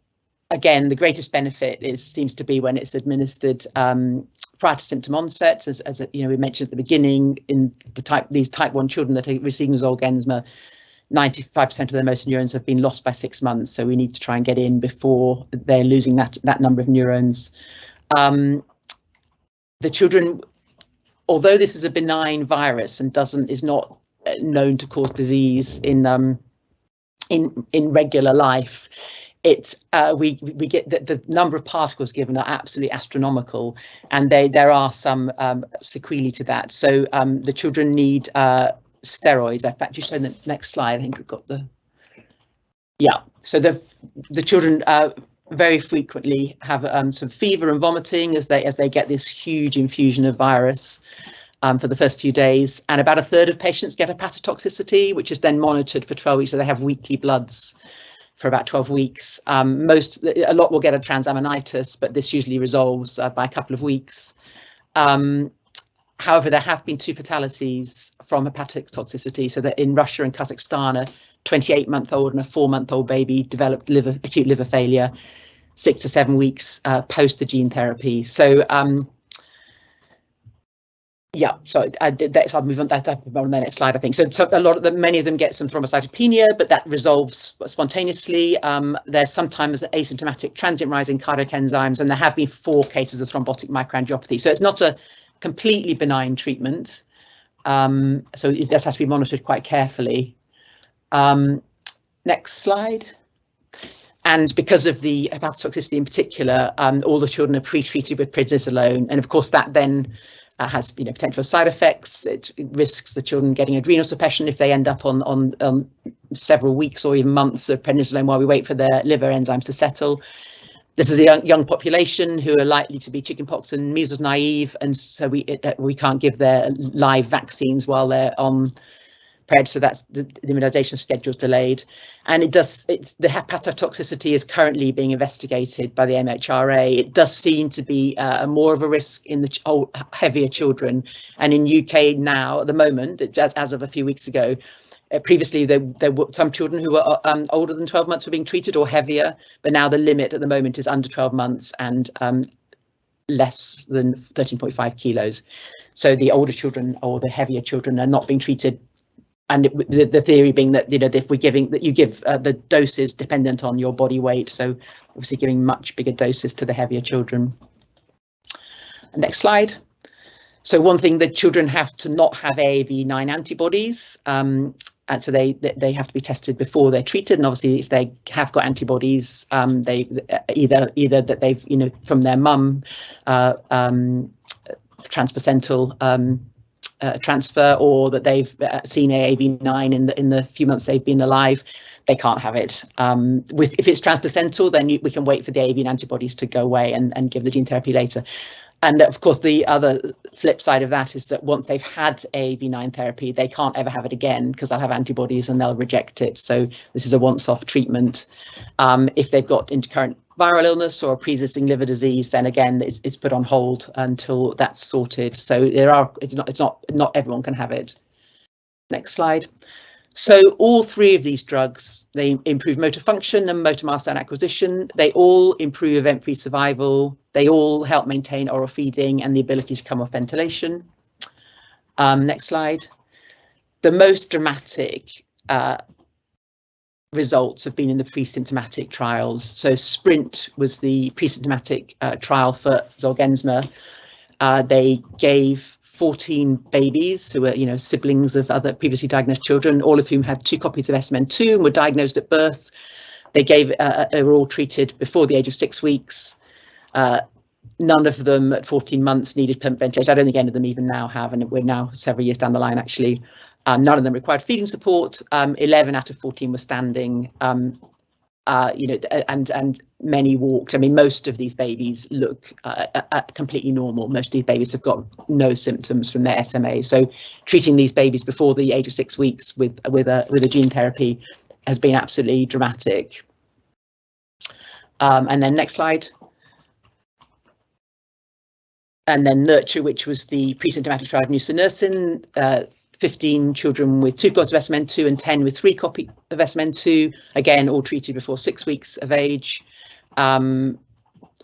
again, the greatest benefit is seems to be when it's administered um, prior to symptom onset, as, as you know we mentioned at the beginning, in the type these type one children that are receiving Zolgensma, 95% of their motor neurons have been lost by six months. So we need to try and get in before they're losing that that number of neurons. Um, the children, although this is a benign virus and doesn't is not known to cause disease in um, in in regular life it's uh, we we get the, the number of particles given are absolutely astronomical, and they there are some um, sequelae to that. So um, the children need uh, steroids. In fact, you show the next slide. I think we've got the yeah. So the the children uh, very frequently have um, some fever and vomiting as they as they get this huge infusion of virus. Um, for the first few days, and about a third of patients get hepatotoxicity, which is then monitored for 12 weeks. So they have weekly bloods for about 12 weeks. Um, most, a lot will get a transaminitis, but this usually resolves uh, by a couple of weeks. Um, however, there have been two fatalities from hepatic toxicity. So that in Russia and Kazakhstan, a 28 month old and a four month old baby developed liver, acute liver failure six to seven weeks uh, post the gene therapy. So um, yeah, so I did that. So I'll move on. That up on the next slide, I think. So, so a lot of them, many of them get some thrombocytopenia, but that resolves spontaneously. Um, there's sometimes asymptomatic transient rising cardiac enzymes, and there have been four cases of thrombotic microangiopathy. So it's not a completely benign treatment. Um, so does have to be monitored quite carefully. Um, next slide. And because of the hepatotoxicity in particular, um, all the children are pre-treated with prednisolone, and of course that then uh, has you know potential side effects. It, risks the children getting adrenal suppression if they end up on on um, several weeks or even months of prednisolone while we wait for their liver enzymes to settle. This is a young, young population who are likely to be chickenpox and measles naive, and so we it, we can't give their live vaccines while they're on so that's the, the immunisation schedule delayed. And it does, it's, the hepatotoxicity is currently being investigated by the MHRA. It does seem to be uh, more of a risk in the oh, heavier children. And in UK now, at the moment, as, as of a few weeks ago, uh, previously there, there were some children who were um, older than 12 months were being treated or heavier, but now the limit at the moment is under 12 months and um, less than 13.5 kilos. So the older children or the heavier children are not being treated and it, the, the, theory being that you know if we're giving that you give uh, the doses dependent on your body weight so obviously giving much bigger doses to the heavier children. Next slide. So one thing that children have to not have AAV9 antibodies um, and so they they have to be tested before they're treated. And obviously if they have got antibodies um, they either either that they've you know from their mum uh, um, transplacental um, uh, transfer or that they've uh, seen AAV9 in the in the few months they've been alive, they can't have it. Um, with if it's transplacental, then you, we can wait for the AAV antibodies to go away and, and give the gene therapy later. And of course, the other flip side of that is that once they've had AAV9 therapy, they can't ever have it again because they'll have antibodies and they'll reject it. So this is a once-off treatment. Um, if they've got intercurrent viral illness or pre-existing liver disease, then again it's, it's, put on hold until that's sorted. So there are it's not it's not not everyone can have it. Next slide. So all three of these drugs, they improve motor function and motor milestone acquisition. They all improve event-free survival. They all help maintain oral feeding and the ability to come off ventilation. Um, next slide. The most dramatic uh, results have been in the pre-symptomatic trials. So SPRINT was the pre-symptomatic uh, trial for Zolgensma. Uh, they gave 14 babies who were, you know, siblings of other previously diagnosed children, all of whom had two copies of SMN2 and were diagnosed at birth. They gave, uh, they were all treated before the age of six weeks. Uh, none of them at 14 months needed permanent ventilation. I don't think any of them even now have, and we're now several years down the line actually. Um, none of them required feeding support. Um, 11 out of 14 were standing. Um, uh, you know, and and many walked. I mean, most of these babies look uh, uh, completely normal. Most of these babies have got no symptoms from their SMA. So, treating these babies before the age of six weeks with with a with a gene therapy has been absolutely dramatic. Um, and then next slide. And then Nurture, which was the pre-symptomatic trial of nusinersen, uh, 15 children with two copies of SMN2 and 10 with three copies of SMN2, again, all treated before six weeks of age. Um,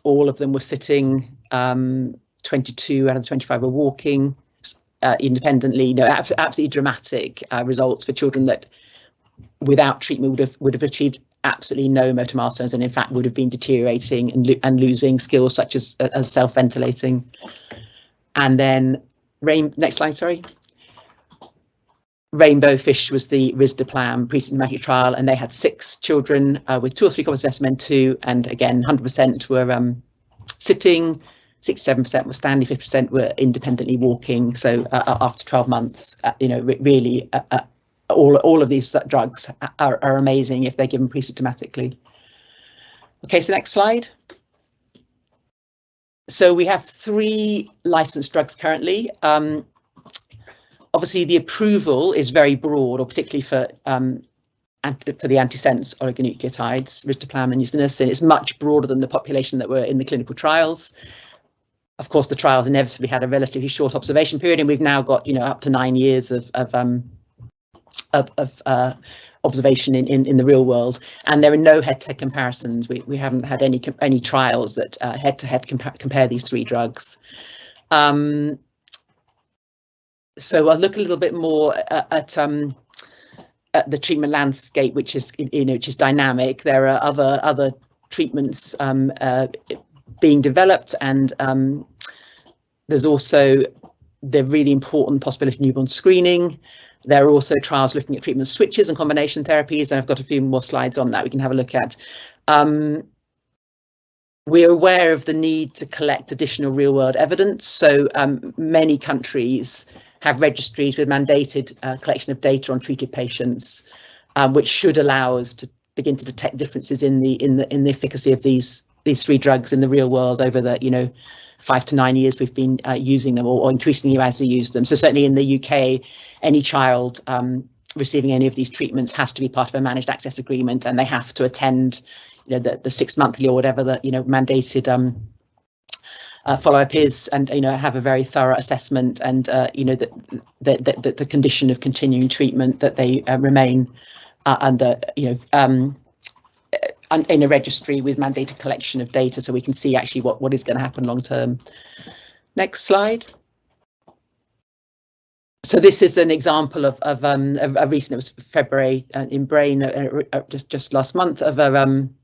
all of them were sitting, um, 22 out of the 25 were walking uh, independently. You know, absolutely dramatic uh, results for children that without treatment would have would have achieved absolutely no motor milestones and in fact would have been deteriorating and, lo and losing skills such as, as self-ventilating. And then rain, next slide, sorry. Rainbow Fish was the risdiplam pre-symptomatic trial, and they had six children uh, with two or three copies of SMN2, and again, 100% were um, sitting, 67% were standing, 50% were independently walking. So uh, uh after 12 months, uh, you know, really, uh, uh, all all of these drugs are, are amazing if they're given pre-symptomatically. Okay, so next slide. So we have three licensed drugs currently. Um, obviously the approval is very broad, or particularly for um, for the antisense oligonucleotides, risdiplam and nusinersen, it's much broader than the population that were in the clinical trials. Of course, the trials inevitably had a relatively short observation period, and we've now got you know up to nine years of of um, of, of uh, observation in, in in the real world, and there are no head-to-head comparisons. We we haven't had any any trials that uh, head-to-head -head compa compare these three drugs. Um, so I'll look a little bit more at, at, um, at the treatment landscape, which is you know which is dynamic. There are other other treatments um, uh, being developed, and um, there's also the really important possibility of newborn screening. There are also trials looking at treatment switches and combination therapies, and I've got a few more slides on that we can have a look at. Um, we're aware of the need to collect additional real world evidence. So um, many countries have registries with mandated uh, collection of data on treated patients, um, which should allow us to begin to detect differences in the in the in the efficacy of these these three drugs in the real world over the you know five to nine years we've been uh, using them or, or, increasingly as we use them. So certainly in the UK, any child um, receiving any of these treatments has to be part of a managed access agreement and they have to attend you know the, the six monthly or whatever the you know mandated um, uh, follow-up is and you know have a very thorough assessment and uh, you know that the, the, the, condition of continuing treatment that they uh, remain uh, under you know um, uh, in a registry with mandated collection of data so we can see actually what what is going to happen long term. Next slide. So this is an example of, of um, a, a recent, it was February uh, in Brain, just just last month, of a um,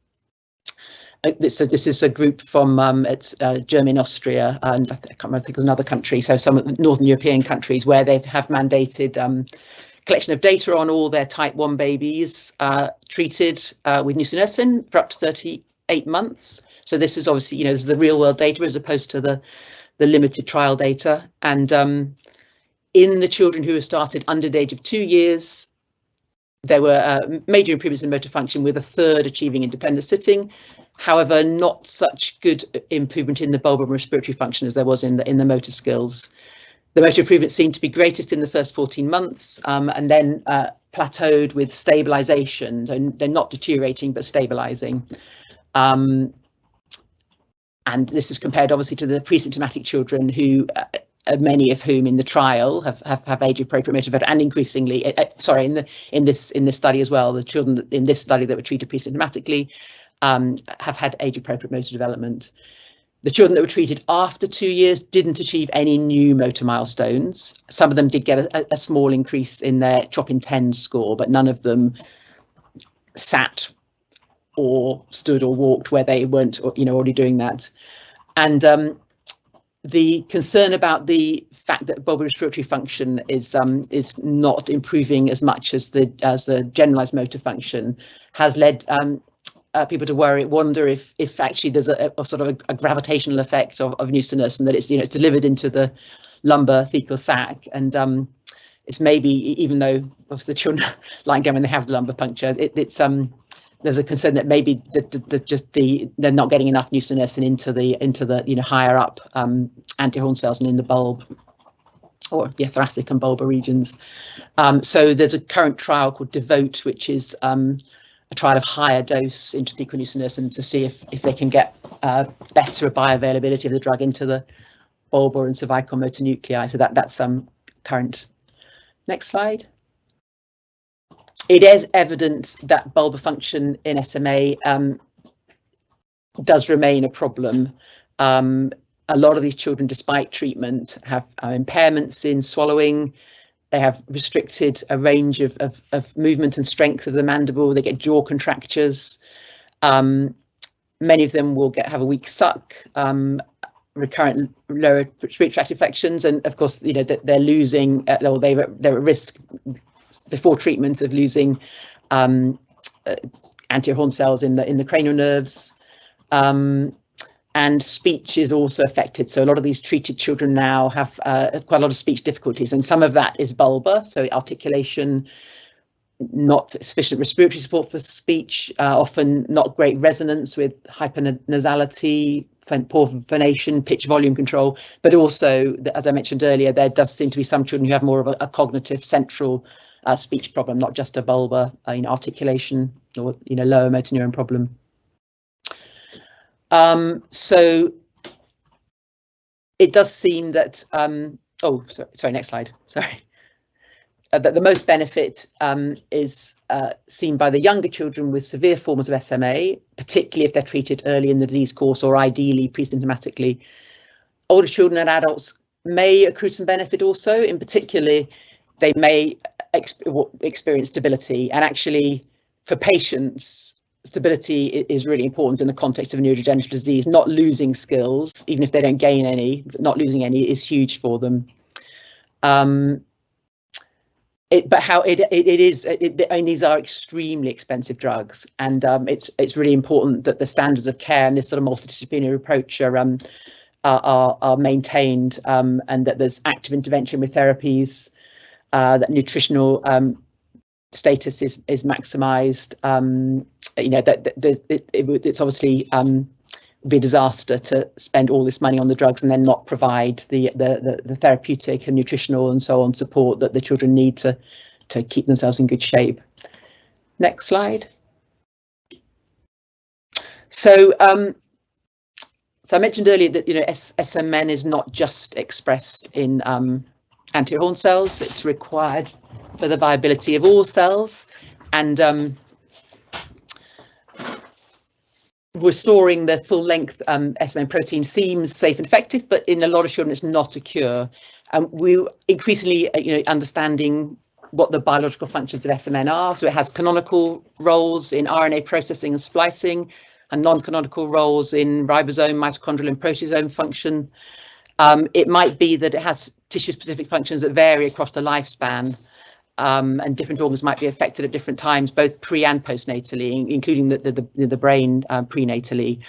this, so this is a group from um, uh, Germany, Austria, and I, I, can't remember, I think it was another country, so some Northern European countries where they have mandated um, collection of data on all their type 1 babies uh, treated uh, with nusinersen for up to 38 months. So this is obviously, you know, this is the real world data as opposed to the, the limited trial data. And um, in the children who were started under the age of two years, there were uh, major improvements in motor function with a third achieving independent sitting. However, not such good improvement in the bulbar respiratory function as there was in the in the motor skills. The motor improvement seemed to be greatest in the first 14 months um, and then uh, plateaued with stabilisation. So they're not deteriorating, but stabilising. Um, and this is compared obviously to the pre-symptomatic children who uh, uh, many of whom in the trial have have, have age appropriate motor and increasingly uh, uh, sorry in the in this in this study as well the children in this study that were treated pre-symptomatically um, have had age appropriate motor development. The children that were treated after two years didn't achieve any new motor milestones. Some of them did get a, a small increase in their CHOP INTEND score but none of them sat or stood or walked where they weren't you know already doing that. And um, the concern about the fact that bulbar respiratory function is um, is not improving as much as the as the generalized motor function has led um, uh, people to worry, wonder if if actually there's a, a sort of a, a, gravitational effect of, of nusinersen and that it's you know it's delivered into the lumbar thecal sac and um, it's maybe even though obviously the children (laughs) lying down when they have the lumbar puncture, it, it's um there's a concern that maybe the, the, the, just the they're not getting enough nusinersen into the into the you know higher up um, anterior horn cells and in the bulb or the thoracic and bulbar regions. Um, so there's a current trial called Devote, which is um, a trial of higher dose intrathecal nusinersen to see if if they can get uh, better bioavailability of the drug into the bulbar and cervical motor nuclei. So that that's some um, current. Next slide it is evident that bulbar function in SMA um, does remain a problem. Um, a lot of these children, despite treatment, have uh, impairments in swallowing. They have restricted a range of, of, of, movement and strength of the mandible. They get jaw contractures. Um, many of them will get have a weak suck, um, recurrent lower respiratory tract infections, and of course, you know that they're losing, uh, or they they're at risk before treatment of losing um, uh, anterior horn cells in the in the cranial nerves. Um, and speech is also affected. So a lot of these treated children now have uh, quite a lot of speech difficulties, and some of that is bulbar, so articulation, not sufficient respiratory support for speech, uh, often not great resonance with hypernasality, poor phonation, pitch volume control, but also, as I mentioned earlier, there does seem to be some children who have more of a, a cognitive central uh, speech problem, not just a bulbar uh, you know, articulation or you know lower motor neuron problem. Um, so it does seem that um, oh sorry, sorry next slide (laughs) sorry uh, that the most benefit um, is uh, seen by the younger children with severe forms of SMA, particularly if they're treated early in the disease course or ideally pre-symptomatically. Older children and adults may accrue some benefit also. In particular, they may experience stability and actually for patients stability is really important in the context of a neurodegenerative disease. Not losing skills, even if they don't gain any, not losing any is huge for them. Um, it, but how it it, it is it, mean these are extremely expensive drugs and um, it's it's really important that the standards of care and this sort of multidisciplinary approach are um, are, are, maintained um, and that there's active intervention with therapies uh, that nutritional um, status is is maximized um, you know that, that, it, it, it's obviously um, be a disaster to spend all this money on the drugs and then not provide the, the, the, the, therapeutic and nutritional and so on support that the children need to, to keep themselves in good shape. Next slide. So, um, so I mentioned earlier that you know S SMN is not just expressed in um, anterior horn cells; it's required for the viability of all cells, and um, restoring the full length um, SMN protein seems safe and effective, but in a lot of children, it's not a cure. Um, we're increasingly, uh, you know, understanding what the biological functions of SMN are. So it has canonical roles in RNA processing and splicing, and non-canonical roles in ribosome, mitochondrial, and proteasome function. Um, it might be that it has tissue-specific functions that vary across the lifespan um, and different organs might be affected at different times, both pre and postnatally, including the, the, the brain uh, prenatally.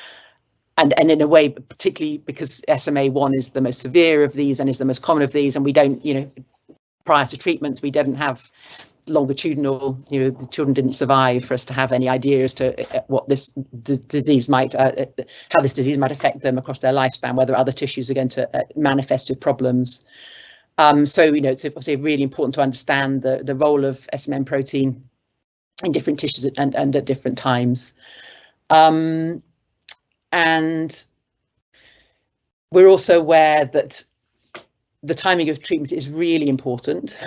And, and in a way, particularly because SMA1 is the most severe of these and is the most common of these, and we don't, you know, prior to treatments, we didn't have longitudinal, you know, the children didn't survive for us to have any idea as to uh, what this disease might, uh, uh, how this disease might affect them across their lifespan, whether other tissues are going to uh, manifest with problems. Um, so, you know, it's obviously really important to understand the, the role of SMN protein in different tissues and, and at different times. Um, and we're also aware that the timing of treatment is really important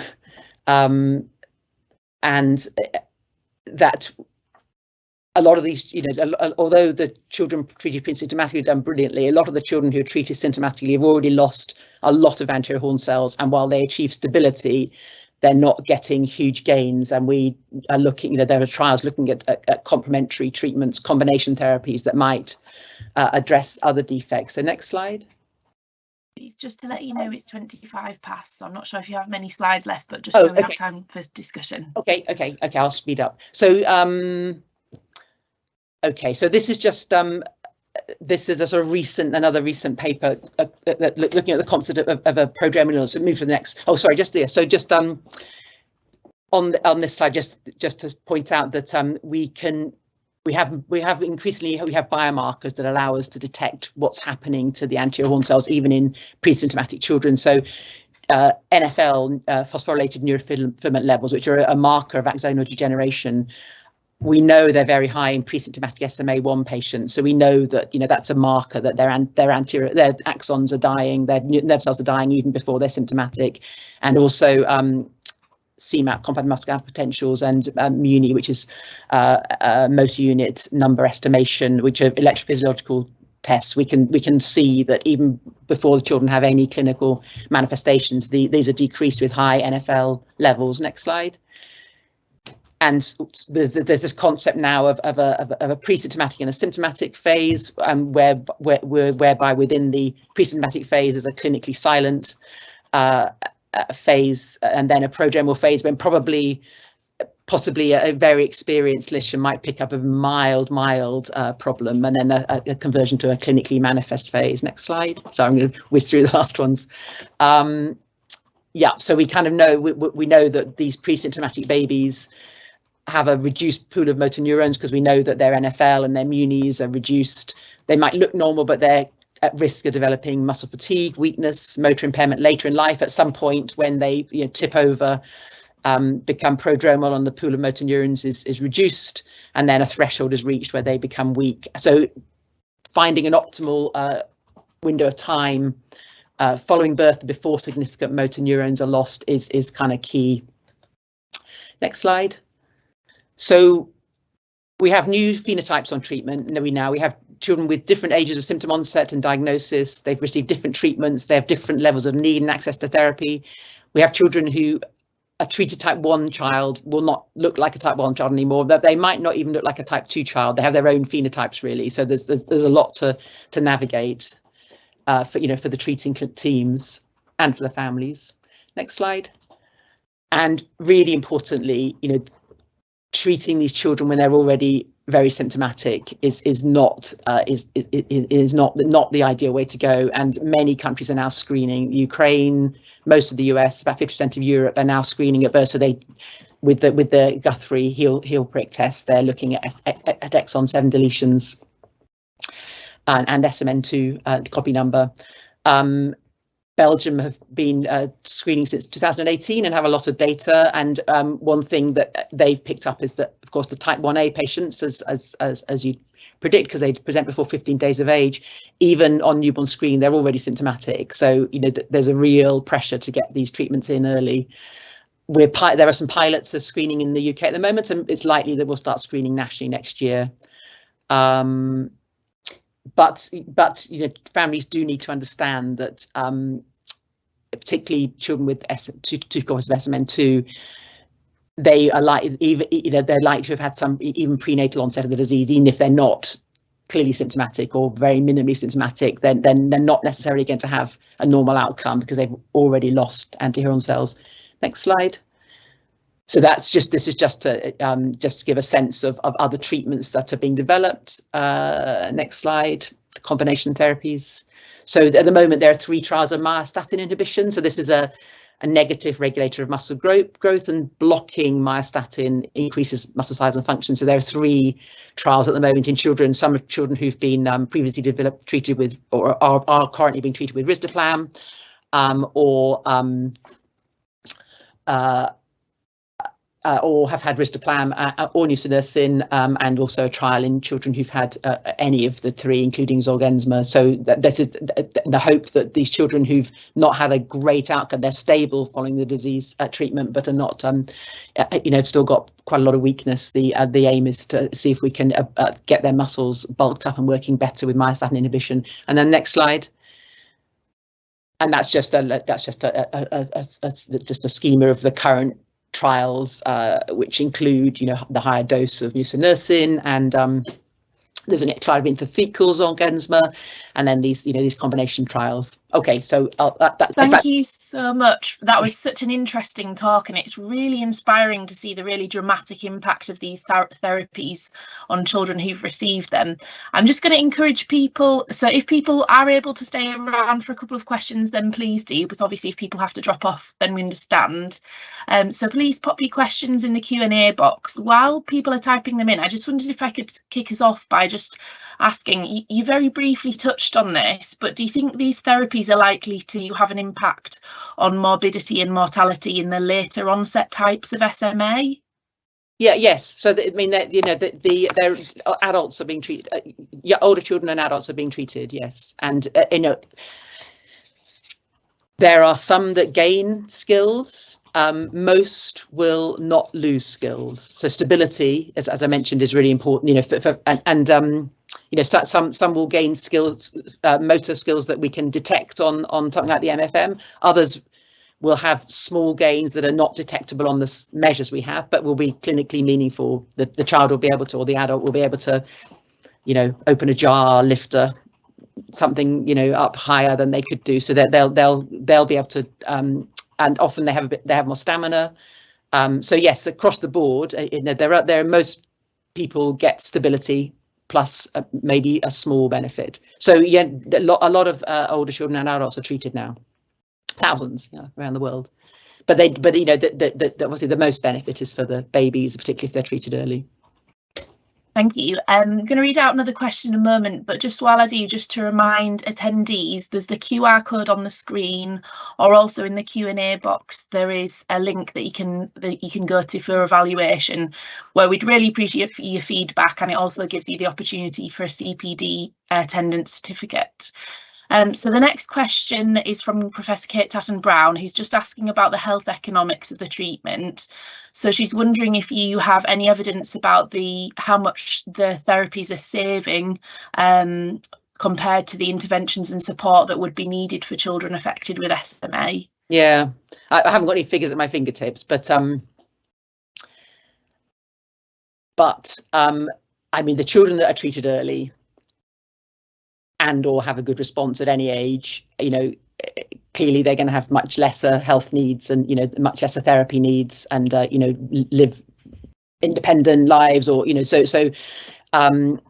um, and that a lot of these, you know, although the children treated pre-symptomatically have done brilliantly, a lot of the children who are treated symptomatically have already lost a lot of anterior horn cells. And while they achieve stability, they're not getting huge gains. And we are looking, you know, there are trials looking at, at, at complementary treatments, combination therapies that might uh, address other defects. So next slide. Just to let you know, it's 25 past. So I'm not sure if you have many slides left, but just oh, so we okay. have time for discussion. Okay, okay, okay, I'll speed up. So um, Okay, so this is just um, this is a sort of recent, another recent paper uh, uh, looking at the concept of, of a prodromal. So move to the next. Oh, sorry, just there. So just um, on the, on this slide, just just to point out that um, we can we have we have increasingly we have biomarkers that allow us to detect what's happening to the anterior horn cells even in pre-symptomatic children. So uh, NFL uh, phosphorylated neurofilament levels, which are a marker of axonal degeneration, we know they're very high in pre-symptomatic SMA1 patients, so we know that you know that's a marker that their their anterior their axons are dying, their nerve cells are dying even before they're symptomatic, and also um, CMAP, compound muscular potentials, and um, MUNE, which is uh, uh, motor unit number estimation, which are electrophysiological tests. We can we can see that even before the children have any clinical manifestations, the, these are decreased with high NFL levels. Next slide and there's, there's this concept now of, of, a, of, a, pre-symptomatic and a symptomatic phase, um, where, where, whereby within the pre-symptomatic phase is a clinically silent uh, phase, and then a prodromal phase when probably possibly a, a very experienced clinician might pick up a mild, mild uh, problem, and then a, a, conversion to a clinically manifest phase. Next slide. So I'm going to whiz through (laughs) the last ones. Um, yeah, so we kind of know we, we know that these pre-symptomatic babies have a reduced pool of motor neurons because we know that their NFL and their MUNEs are reduced. They might look normal, but they're at risk of developing muscle fatigue, weakness, motor impairment later in life. At some point, when they you know, tip over, um, become prodromal, and the pool of motor neurons is is reduced, and then a threshold is reached where they become weak. So, finding an optimal uh, window of time uh, following birth before significant motor neurons are lost is is kind of key. Next slide. So we have new phenotypes on treatment. And we now we have children with different ages of symptom onset and diagnosis. They've received different treatments. They have different levels of need and access to therapy. We have children who a treated type 1 child will not look like a type 1 child anymore but they might not even look like a type 2 child they have their own phenotypes really so there's there's, there's a lot to to navigate uh, for you know for the treating teams and for the families next slide and really importantly you know treating these children when they're already very symptomatic is is not uh, is, is is not not the ideal way to go. And many countries are now screening. Ukraine, most of the US, about 50% of Europe are now screening at birth. So they, with the with the Guthrie heel heel prick test, they're looking at, at, at exon seven deletions and, and SMN2 uh, copy number. Um, Belgium have been uh, screening since 2018 and have a lot of data. And um, one thing that they've picked up is that, of course, the type 1A patients, as as as, as you predict, because they present before 15 days of age, even on newborn screen, they're already symptomatic. So you know th there's a real pressure to get these treatments in early. We're there are some pilots of screening in the UK at the moment, and it's likely that we'll start screening nationally next year. Um, but but you know families do need to understand that um, particularly children with S two, two of SMN2 they are like even you know they're likely to have had some even prenatal onset of the disease even if they're not clearly symptomatic or very minimally symptomatic then then they're not necessarily going to have a normal outcome because they've already lost anterior horn cells next slide so that's just this is just to um, just to give a sense of, of other treatments that are being developed. Uh, next slide, the combination therapies. So at the moment there are three trials of myostatin inhibition. So this is a, a negative regulator of muscle growth, growth and blocking myostatin increases muscle size and function. So there are three trials at the moment in children, some of children who've been um, previously developed, treated with or are, are currently being treated with risdiplam um, or um, uh, uh, or have had risdiplam uh, uh, or nusinersen, um, and also a trial in children who've had uh, any of the three, including Zolgensma. So this is the hope that these children who've not had a great outcome, they're stable following the disease uh, treatment, but are not, um, uh, you know, still got quite a lot of weakness. The the aim is to see if we can get their muscles bulked up and working better with myostatin inhibition. And then next slide and that's just a that's just a, a, a, a, just a schema of the current trials, uh, which include, you know, the higher dose of nusinersen and um, there's an trial of intrathecal Zolgensma, and then these, you know, these combination trials. Okay, so uh, that, that's. Thank that. you so much. That was such an interesting talk, and it's really inspiring to see the really dramatic impact of these th therapies on children who've received them. I'm just going to encourage people. So if people are able to stay around for a couple of questions, then please do. But obviously, if people have to drop off, then we understand. Um, so please pop your questions in the Q and A box while people are typing them in. I just wondered if I could kick us off by just asking, you very briefly touched on this, but do you think these therapies are likely to have an impact on morbidity and mortality in the later onset types of SMA? Yeah, yes. So I mean, that you know, the, the their adults are being treated. Uh, yeah, older children and adults are being treated. Yes, and uh, you know, there are some that gain skills um, most will not lose skills. So stability, as, as I mentioned, is really important. You know, for, for, and, and um, you know, so, some some will gain skills, uh, motor skills that we can detect on on something like the MFM. Others will have small gains that are not detectable on the measures we have, but will be clinically meaningful. The the child will be able to, or the adult will be able to, you know, open a jar, lift a something you know up higher than they could do so that they'll they'll they'll be able to um, and often they have a bit they have more stamina. Um, so yes, across the board, uh, you know, there are there are most people get stability plus uh, maybe a small benefit. So yeah, a lot, a lot of uh, older children and adults are treated now, thousands yeah, around the world. But they, but you know, the, the, the, obviously the most benefit is for the babies, particularly if they're treated early. Thank you. Um, I'm going to read out another question in a moment, but just while I do, just to remind attendees, there's the QR code on the screen, or also in the Q and A box, there is a link that you can that you can go to for evaluation, where we'd really appreciate your feedback, and it also gives you the opportunity for a CPD attendance certificate. Um, so the next question is from Professor Kate Tatton Brown, who's just asking about the health economics of the treatment. So she's wondering if you have any evidence about the how much the therapies are saving um, compared to the interventions and support that would be needed for children affected with SMA. Yeah, I, I haven't got any figures at my fingertips, but um, but um, I mean the children that are treated early and or have a good response at any age, you know, clearly they're going to have much lesser health needs and, you know, much lesser therapy needs and, uh, you know, live independent lives or, you know, so, so um,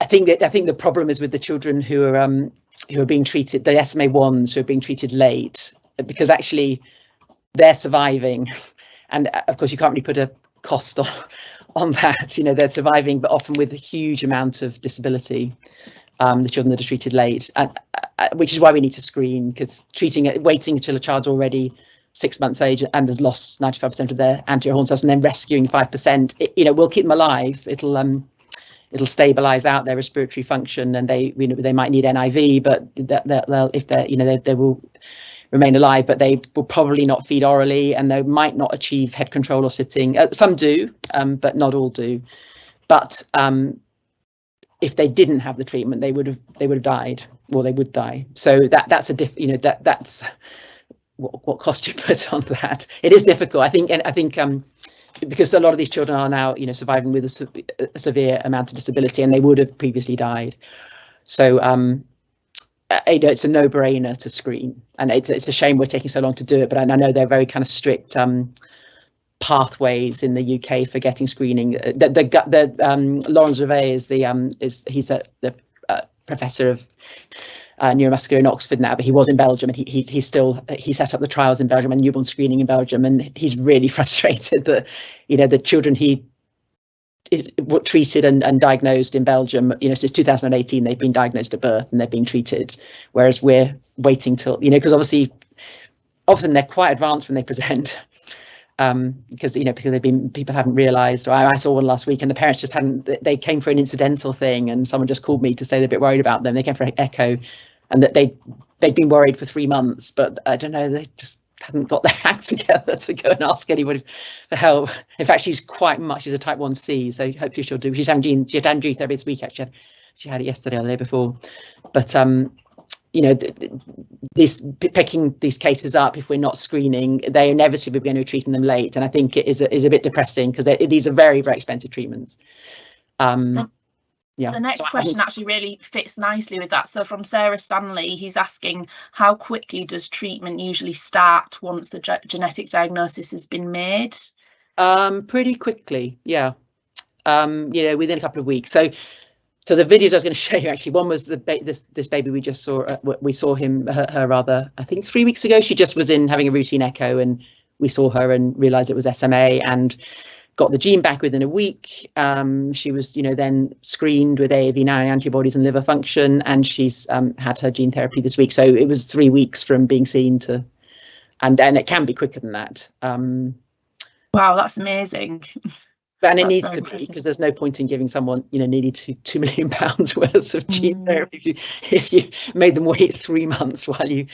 I think that I think the problem is with the children who are um, who are being treated, the SMA ones who are being treated late, because actually they're surviving, (laughs) and uh, of course you can't really put a cost (laughs) on on that. You know they're surviving, but often with a huge amount of disability um, the children that are treated late, uh, uh, which is why we need to screen because treating it, waiting until a child's already six months age and has lost 95% of their anterior horn cells and then rescuing 5%, you know, we'll keep them alive. It'll um, it'll stabilize out their respiratory function and they, you know, they might need NIV, but that, that they'll, if they're, you know, they, they will remain alive, but they will probably not feed orally and they might not achieve head control or sitting. Uh, some do, um, but not all do. But um, if they didn't have the treatment, they would have they would have died, or they would die. So that that's a diff. You know that that's what, what cost you (laughs) put on that. It is difficult. I think, and I think um, because a lot of these children are now you know surviving with a, se a severe amount of disability, and they would have previously died. So um, know, it's a no-brainer to screen, and it's it's a shame we're taking so long to do it. But I know they're very kind of strict um, pathways in the UK for getting screening. Uh, the the, the um, Laurent Servais is the um, is he's a the uh, professor of uh, neuromuscular in Oxford now, but he was in Belgium and he, he he's still he set up the trials in Belgium and newborn screening in Belgium, and he's really (laughs) frustrated that you know the children he were treated and, and diagnosed in Belgium, you know, since 2018, they've been diagnosed at birth and they're being treated, whereas we're waiting till, you know, because obviously often they're quite advanced when they present um, because you know because they've been people haven't realised. Or I, I, saw one last week, and the parents just hadn't. They came for an incidental thing, and someone just called me to say they're a bit worried about them. They came for an echo, and that they they'd been worried for three months, but I don't know. They just hadn't got their (laughs) act together to go and ask anybody for help. In fact, she's quite much. She's a type one C, so hopefully she'll do. She's having gene. She had gene this week actually. She had it yesterday or the day before, but um, you know, this picking these cases up if we're not screening, they inevitably are going to be treating them late, and I think it is a, is a bit depressing because these are very very expensive treatments. Um, yeah. The next so question actually really fits nicely with that. So from Sarah Stanley, who's asking how quickly does treatment usually start once the ge genetic diagnosis has been made? Um, pretty quickly, yeah. Um, you know, within a couple of weeks. So so the videos I was going (laughs) to show you actually, one was the this this baby we just saw. Uh, we saw him her, her, rather I think three weeks ago. She just was in having a routine echo, and we saw her and realised it was SMA and got the gene back within a week. Um, she was you know then screened with AAV9 antibodies and liver function, and she's um, had her gene therapy this week. So it was three weeks from being seen to, and then it can be quicker than that. Um, wow, that's amazing. (laughs) and it needs to be because there's no point in giving someone you know nearly two two million pounds (laughs) worth of gene mm. therapy if you if you made them wait three months while you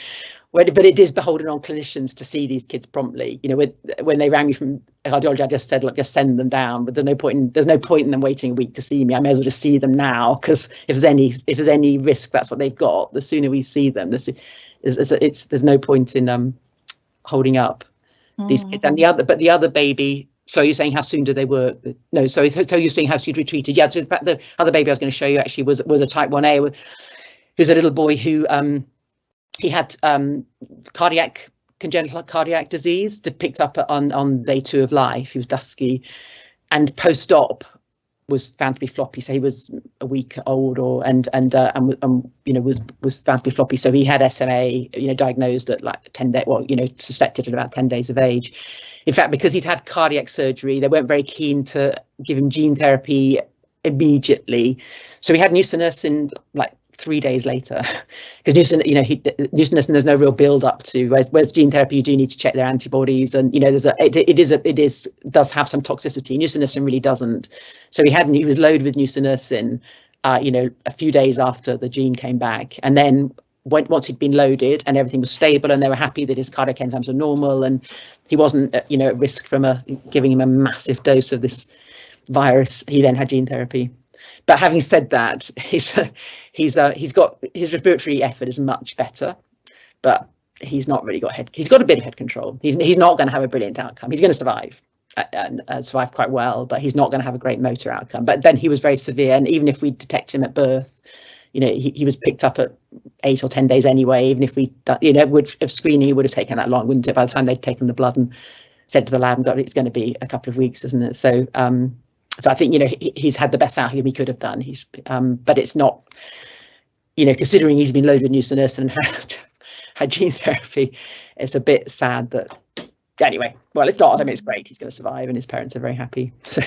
but it is beholden on clinicians to see these kids promptly. You know with, when they rang me from cardiology i just said look just send them down but there's no point in there's no point in them waiting a week to see me. I may as well just see them now because if there's any if there's any risk that's what they've got. The sooner we see them this is it's, it's there's no point in um holding up mm. these kids. And the other but the other baby so you're saying how soon do they work? No, so so you're saying how soon be treated? Yeah, so the other baby I was going to show you actually was was a type 1A, who's a little boy who um, he had um, cardiac congenital cardiac disease picked up on on day two of life. He was dusky, and post-op was found to be floppy. So he was a week old, or and and uh, and, you know was was found to be floppy. So he had SMA, you know, diagnosed at like ten day, well, you know, suspected at about ten days of age in fact, because he'd had cardiac surgery, they weren't very keen to give him gene therapy immediately. So he had nusinersen like three days later, (laughs) because nusinersen, you know, he, nusinersen, there's no real build up to. Whereas, whereas, gene therapy, you do need to check their antibodies, and you know, there's a it, it is a it is does have some toxicity. Nusinersen really doesn't. So he had he was loaded with nusinersen. uh, you know, a few days after the gene came back. And then went, once he'd been loaded and everything was stable and they were happy that his cardiac enzymes were normal and he wasn't, uh, you know, at risk from a giving him a massive dose of this virus, he then had gene therapy. But having said that, (laughs) he's uh, he's uh, he's got his respiratory effort is much better, but he's not really got head. He's got a bit of head control. He's he's not going to have a brilliant outcome. He's going to survive uh, and uh, survive quite well, but he's not going to have a great motor outcome. But then he was very severe, and even if we detect him at birth, you know, he, he was picked up at eight or ten days anyway. Even if we, you know, would if screening, would have taken that long, wouldn't it? By the time they'd taken the blood and said to the lab, "God, it's going to be a couple of weeks, isn't it?" So um, so I think you know he, he's had the best outcome he could have done. He's um, but it's not you know considering he's been loaded with nusinersen and (laughs) had, had gene therapy, it's a bit sad that anyway. Well, it's not. I mean, it's great. He's going to survive, and his parents are very happy. (laughs) So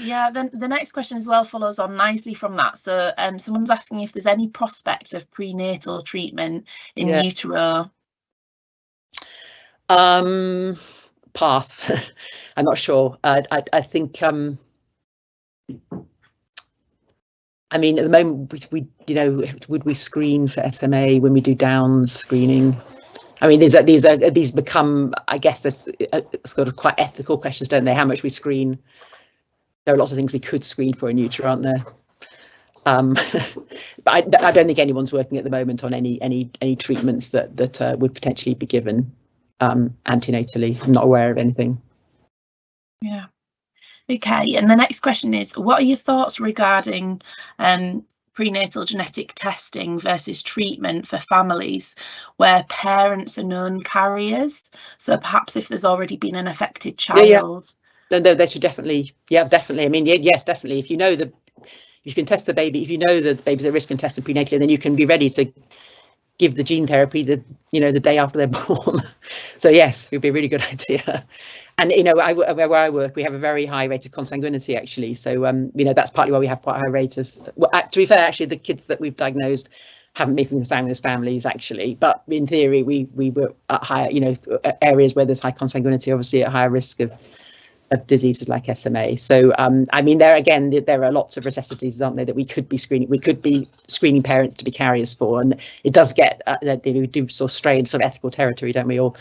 yeah. Then the next question as well follows on nicely from that. So um, someone's asking if there's any prospect of prenatal treatment in yeah. utero. Um, pass. (laughs) I'm not sure. I I, I think um I mean, at the moment, we, we, you know, would we screen for SMA when we do Downs screening? I mean, these are these are these become, I guess, this uh, sort of quite ethical questions, don't they? How much we screen? There are lots of things we could screen for in utero, aren't there? Um, (laughs) but I, I, don't think anyone's working at the moment on any any any treatments that that uh, would potentially be given um, antenatally. I'm not aware of anything. Yeah. Okay, and the next question is, what are your thoughts regarding um, prenatal genetic testing versus treatment for families where parents are known carriers? So perhaps if there's already been an affected child. Yeah, yeah. No, no, they should definitely, yeah, definitely. I mean, yes, definitely. If you know the, you can test the baby. If you know that the baby's at risk and test them prenatally, then you can be ready to give the gene therapy the you know the day after they're (laughs) born. so yes, it would be a really good (laughs) idea. And you know, I, where I work, we have a very high rate of consanguinity actually. So um, you know, that's partly why we have quite a high rate of. Well, to be fair, actually, the kids that we've diagnosed haven't been from consanguineous families actually, but in theory, we we were at higher, you know, areas where there's high consanguinity, obviously at higher risk of of diseases like SMA. So, um, I mean, there again, there are lots of recessive diseases, aren't there, that we could be screening, we could be screening parents to be carriers for, and it does get, uh, we do sort of stray into sort of ethical territory, don't we, all,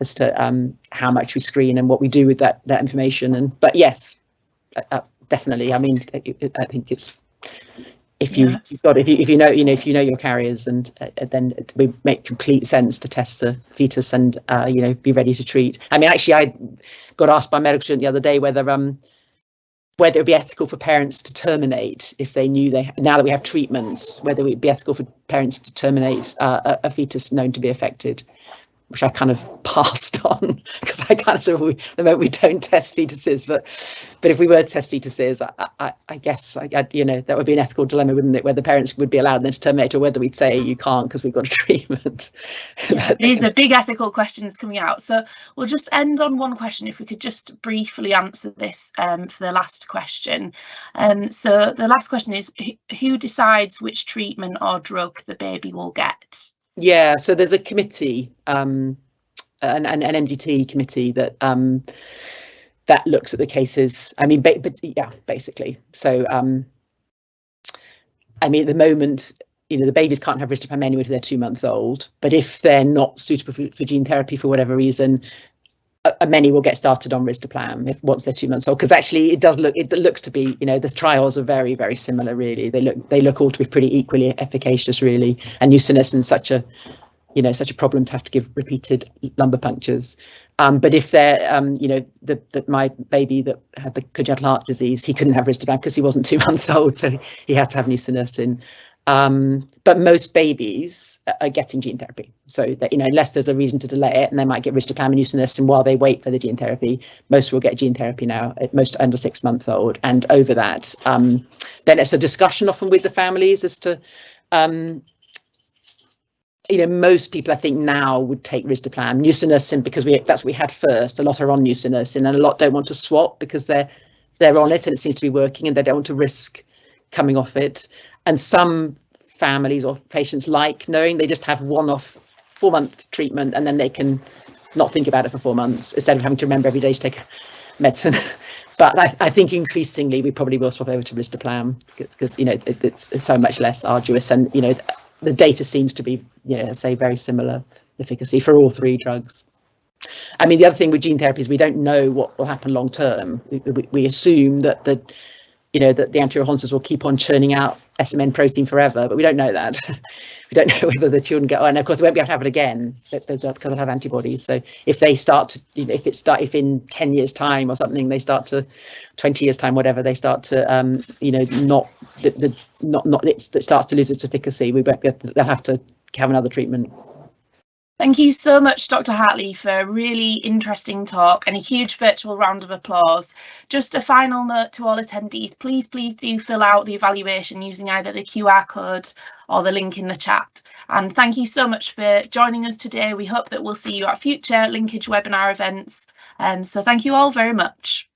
as to um, how much we screen and what we do with that that information. And but yes, uh, uh definitely. I mean, I think it's if you yes. you've got if you if you know you know if you know your carriers and uh, then it would make complete sense to test the fetus and uh, you know be ready to treat. I mean, actually, I got asked by a medical student the other day whether um whether it would be ethical for parents to terminate if they knew they now that we have treatments whether it would be ethical for parents to terminate uh, a, a fetus known to be affected which I kind of (laughs) passed on because I kind of sort of we, the moment we don't test fetuses, but but if we were to test fetuses, I, I, I guess I, I, you know that would be an ethical dilemma, wouldn't it? Whether parents would be allowed then to terminate, or whether we'd say you can't because we've got a (laughs) treatment. Yeah, these are big ethical questions coming out. So we'll just end on one question. If we could just briefly answer this um, for the last question. Um, so the last question is: Who decides which treatment or drug the baby will get? Yeah, so there's a committee, um, an, an, an MDT committee that um, that looks at the cases. I mean, but yeah, basically. So, um, I mean, at the moment, you know, the babies can't have risdiplam anyway until they're two months old. But if they're not suitable for, for gene therapy for whatever reason, uh, many will get started on risdiplam if once they're two months old because actually it does look it looks to be you know the trials are very very similar really. They look they look all to be pretty equally efficacious really. And nusinersen is such a you know such a problem to have to give repeated lumbar punctures. Um, but if they're um, you know that my baby that had the congenital heart disease he couldn't have risdiplam because he wasn't two (laughs) months old so he had to have nusinersen um, but most babies are getting gene therapy. So that, you know, unless there's a reason to delay it and they might get risdiplam and nusinersen while they wait for the gene therapy, most will get gene therapy now, most under six months old. And over that, um, then it's a discussion often with the families as to, um, you know, most people I think now would take risdiplam, nusinersen because we that's what we had first. A lot are on nusinersen and a lot don't want to swap because they're they're on it and it seems to be working and they don't want to risk coming off it and some families or patients like knowing they just have one off four month treatment and then they can not think about it for four months instead of having to remember every day to take medicine. (laughs) but I, I, think increasingly we probably will swap over to risdiplam because you know it, it's, it's, so much less arduous and you know the data seems to be you know say very similar efficacy for all three drugs. I mean the other thing with gene therapy is we don't know what will happen long term. We, we, we assume that the you know that the anterior horn cells will keep on churning out SMN protein forever, but we don't know that. (laughs) we don't know whether the children get, oh, and of course they won't be able to have it again because they'll have antibodies. So if they start to, you know, if it start, if in 10 years time or something, they start to, 20 years time, whatever, they start to, um, you know, not, the, the not, not, it starts to lose its efficacy, we won't be able to, they'll have to have another treatment. Thank you so much, Dr. Hartley, for a really interesting talk and a huge virtual round of applause. Just a final note to all attendees, please, please do fill out the evaluation using either the QR code or the link in the chat. And thank you so much for joining us today. We hope that we'll see you at future linkage webinar events. Um, so thank you all very much.